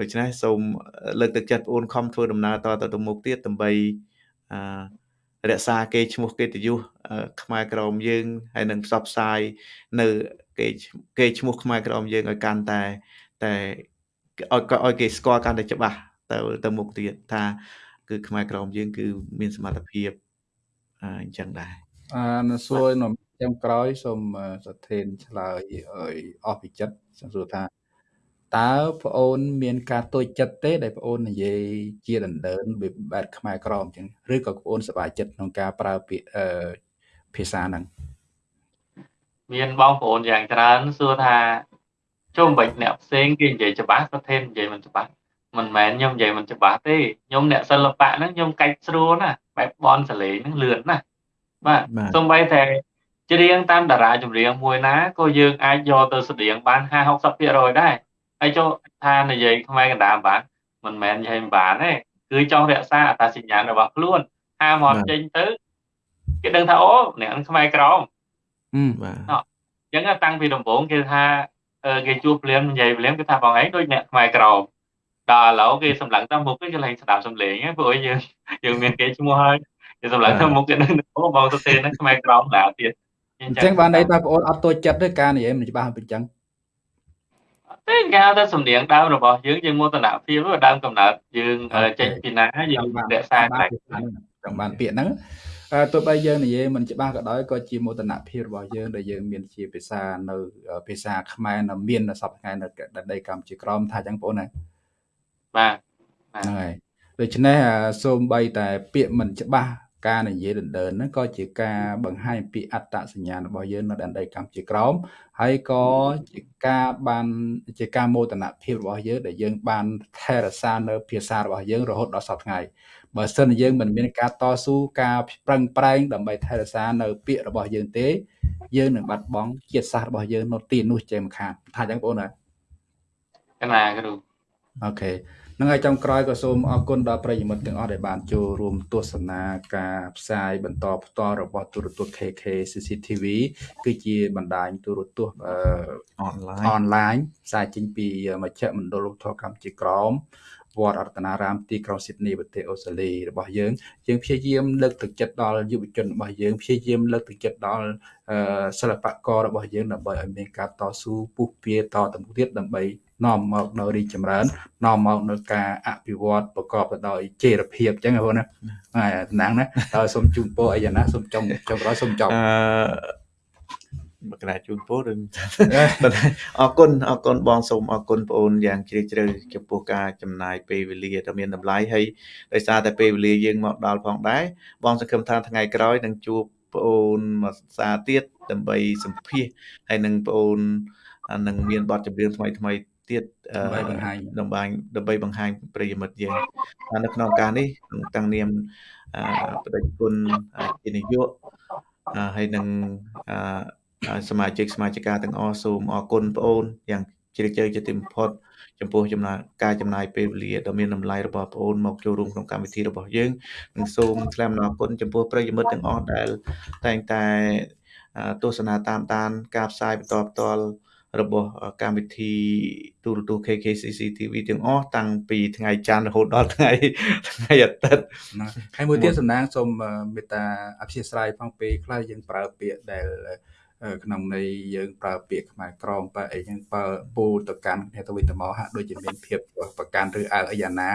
ដូច្នេះសូមលើកទឹកចិត្តបងអូនខំធ្វើដំណើរតទៅទៅមុខទៀតដើម្បីអឺរក្សាគេឈ្មោះកិត្តិយសខ្មែរក្រមយើងហើយនឹងផ្សព្វផ្សាយនៅគេគេឈ្មោះខ្មែរក្រមយើងឲ្យកាន់តែតែឲ្យឲ្យគេស្គាល់កាន់តែច្បាស់ទៅទៅមុខទៀតថាគឺខ្មែរក្រមយើងគឺមានសមត្ថភាពអញ្ចឹងដែរអានៅសួរនៅចាំក្រោយសូមសធិនឆ្លើយឲ្យអស់ពីចិត្តសូមសួរថា តើប្អូនមានការតូចចិត្តទេ ដែលប្អូននិយាយជាដណ្ដើនបែបខ្មែរក្រមអញ្ចឹងឬក៏ប្អូនសប្បាយចិត្តក្នុងការប្រើពាក្យភាសាហ្នឹងមានបងប្អូនយ៉ាងច្រើនសួរថាជុំបាច់អ្នកផ្សេងគេនិយាយច្បាស់ប្រធាននិយាយមិនច្បាស់មិនមែនខ្ញុំនិយាយមិនច្បាស់ទេខ្ញុំអ្នកសិល្បៈហ្នឹងខ្ញុំកាច់ស្រួលណាបែបបនសលេងហ្នឹងលឿនណាបាទសំបីតែច្រៀងតាមតារាចម្រៀងមួយណាក៏យើងអាចយកទៅស្តៀងបាន50 60%ដែរ ហើយចូលថានិយាយខ្មែរកណ្ដាលបានមិនមែននិយាយមិនបានទេគឺចង់រក្សាអត្តសញ្ញាណរបស់ខ្លួនហាមកចេញទៅគេដឹងថាអូអ្នកនឹងខ្មែរក្រមបាទអញ្ចឹងតាំងពីដំបូងគេថាគេជួបព្រាមនិយាយព្រាមគេថាបងឯងដូចអ្នកខ្មែរក្រមដល់ឥឡូវគេសម្លឹងតាមមុខគេឡើងស្ដាប់សំឡេងព្រោះយើងយើងមានគេឈ្មោះហើយគេសម្លឹងតាមមុខគេនឹងអូបងទៅទេហ្នឹងខ្មែរក្រមដែរទៀតអញ្ចឹងបានន័យថាបងអូនអត់តូចចិត្តទេការនិយាយមិនច្បាស់អញ្ចឹងទេ គេហៅថាសំនៀងដើមរបស់យើងយើងមោទនភាពដើមកំណើតយើងចេញពីណាយើងរក្សាតែចង់បានពាក្យហ្នឹងទោះបីយើងនិយាយមិនច្បាស់ក៏ដោយក៏ជាមោទនភាពរបស់យើងដែលយើងមានជាភាសានៅភាសាខ្មែរនៅមាននៅសប្តាហ៍ថ្ងៃនៅដីកម្ពុជាក្រមថាចឹងបងប្អូនណាបាទហ្នឹងហើយដូច្នេះសូមបីតែពាក្យមិនច្បាស់ ការនិយាយដណ្ដើនហ្នឹងក៏ជាការបង្ហាញពីអត្តសញ្ញាណរបស់យើងនៅដែនដីកម្ពុជាក្រមហើយក៏ជាការបានជាការមោទនភាពរបស់យើងដែលយើងបានថែរក្សានៅភាសារបស់យើងរហូតដល់សពថ្ងៃបើសិនយើងមិនមានការតស៊ូការប្រឹងប្រែងដើម្បីថែរក្សានៅពាក្យរបស់យើងទេ យើងនឹងបាត់បង់ជាតិសាសន៍របស់យើងនៅទីនោះចេះមិនខានថាអញ្ចឹងបងប្អូនណាកណាគ្រូអូខេ នឹងហើយចុងក្រោយក៏សូមអរគុណដល់ប្រិយមិត្តទាំងអស់ដែលបានចូលរួមទស្សនាការផ្សាយបន្តផ្ទាល់របស់ទូរទស្សន៍ KK CCTV គឺជាបណ្ដាញទូរទស្សន៍អនឡាញអនឡាញផ្សាយចេញពីមជ្ឈមណ្ឌលធម៌កម្ពុជាក្រមវត្តរតនារាមទីក្រុងស៊ីដនីប្រទេសអូស្ត្រាលីរបស់យើងយើងព្យាយាមលើកទឹកចិត្តដល់យុវជនរបស់យើងព្យាយាមលើកទឹកចិត្តដល់សិល្បកររបស់យើងដើម្បីឲ្យមានការតស៊ូពុះពៀតទៅមុខទៀតដើម្បី នាំមកនៅរីកចម្រើននាំមកនៅការអភិវឌ្ឍប្រកបទៅដោយចីរភាពអញ្ចឹងបងណាហើយតំណាងណាហើយសូមជូនពរអីយ៉ាងណាសូមចុងចុងក្រោយសូមចប់អឺមកណាជូនពរឬអរគុណអរគុណបងសូមអរគុណបងអូនយ៉ាងជ្រាលជ្រៅចំពោះការចំណាយពេលវេលាដ៏មានតម្លៃហើយដោយសារតែពេលវេលាយើងមកដល់ផងដែរបងសង្ឃឹមថាថ្ងៃក្រោយនឹងជួបបងអូនមកសាទៀតដើម្បីសម្ភាសហើយនឹងបងអូននឹងមានបទចម្រៀងថ្មីថ្មី ទៀតដើម្បីបង្ហាញដើម្បីដើម្បីបង្ហាញប្រិយមិត្តយើងនៅក្នុងការនេះតាំងនាមបដិគុណជានាយកហើយនឹងសមាជិកសមាជិកាទាំងអស់សូមអរគុណបងអូនយ៉ាងជ្រាលជ្រៅជាទីបំផុតចំពោះចំណាយការចំណាយពេលវេលាដ៏មានតម្លៃរបស់បងអូនមកចូលរួមក្នុងកម្មវិធីរបស់យើងនិងសូមថ្លែងអំណរគុណចំពោះប្រិយមិត្តទាំងអស់ដែលតែងតែទស្សនាតាមដាន ការផ្សាយបន្តផ្ទាល់ របស់កម្មវិធីទូរទស្សន៍ KKCC TV ទាំងអស់តាំងពីថ្ងៃច័ន្ទរហូតដល់ថ្ងៃថ្ងៃអាទិត្យហើយមួយទៀតសំណាងសូមមេត្តាអព្យាស្រ័យផងពេលខ្លះយើងប្រើពាក្យដែលក្នុងន័យយើងប្រើពាក្យខ្មែរក្រមបើអីចឹងបើពូទៅកាន់គ្នាទៅវិញទៅមកហាក់ដូចជាមានភាពប្រកាន់ឬអើអីយ៉ាងណា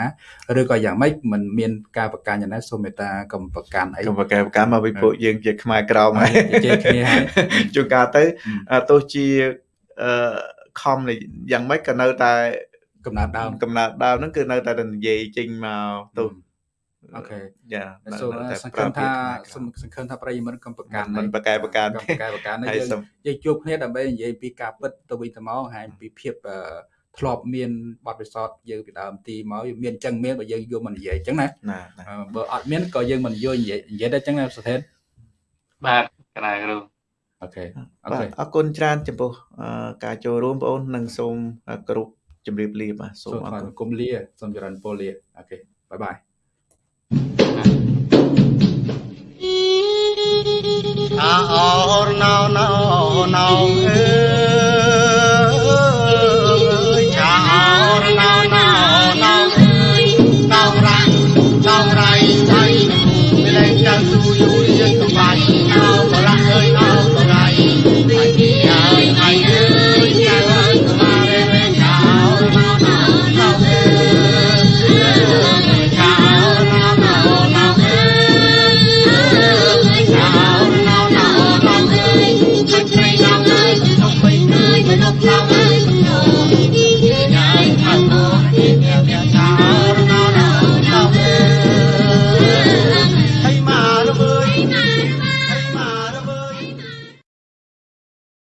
ឬក៏យ៉ាងម៉េចมันមានការប្រកាន់យ៉ាងណាសូមមេត្តាកុំប្រកាន់អីកុំប្រកាន់ប្រកាន់មកពីពួកយើងជាខ្មែរក្រមហើយជាគ្នាហើយជួនកាលទៅទោះជា អឺខំយ៉ាងម៉េចក៏នៅតែកំណើតដើមកំណើតដើមហ្នឹងគឺនៅតែនិយាយចេញមកទៅអូខេយ៉ាសូមសង្ឃឹមថាសង្ឃឹមថាប្រិយមិត្តកំប្រកាន់មិនប្រកែប្រកាន់កំប្រកែប្រកាន់យើងយើងជួបគ្នាដើម្បីនិយាយពីការពិតទៅវិញទៅមកហើយពីភាពធ្លាប់មានបទពិសោធន៍យើងពីដើមទីមកមានអញ្ចឹងមានបើយើងយកមកនិយាយអញ្ចឹងណាបើអត់មានក៏យើងមិនយកនិយាយនិយាយតែអញ្ចឹងណាសុធិនបាទកណាគ្រូ អូខេអូខេអរគុណច្រើនចំពោះការចូលរួមបងអូននិងសូមគ្រប់ជម្រាបលាបាទសូមអរគុណលាសូមចរិនពលលាអូខេបាយបាយអាអូរណៅណៅណៅអើ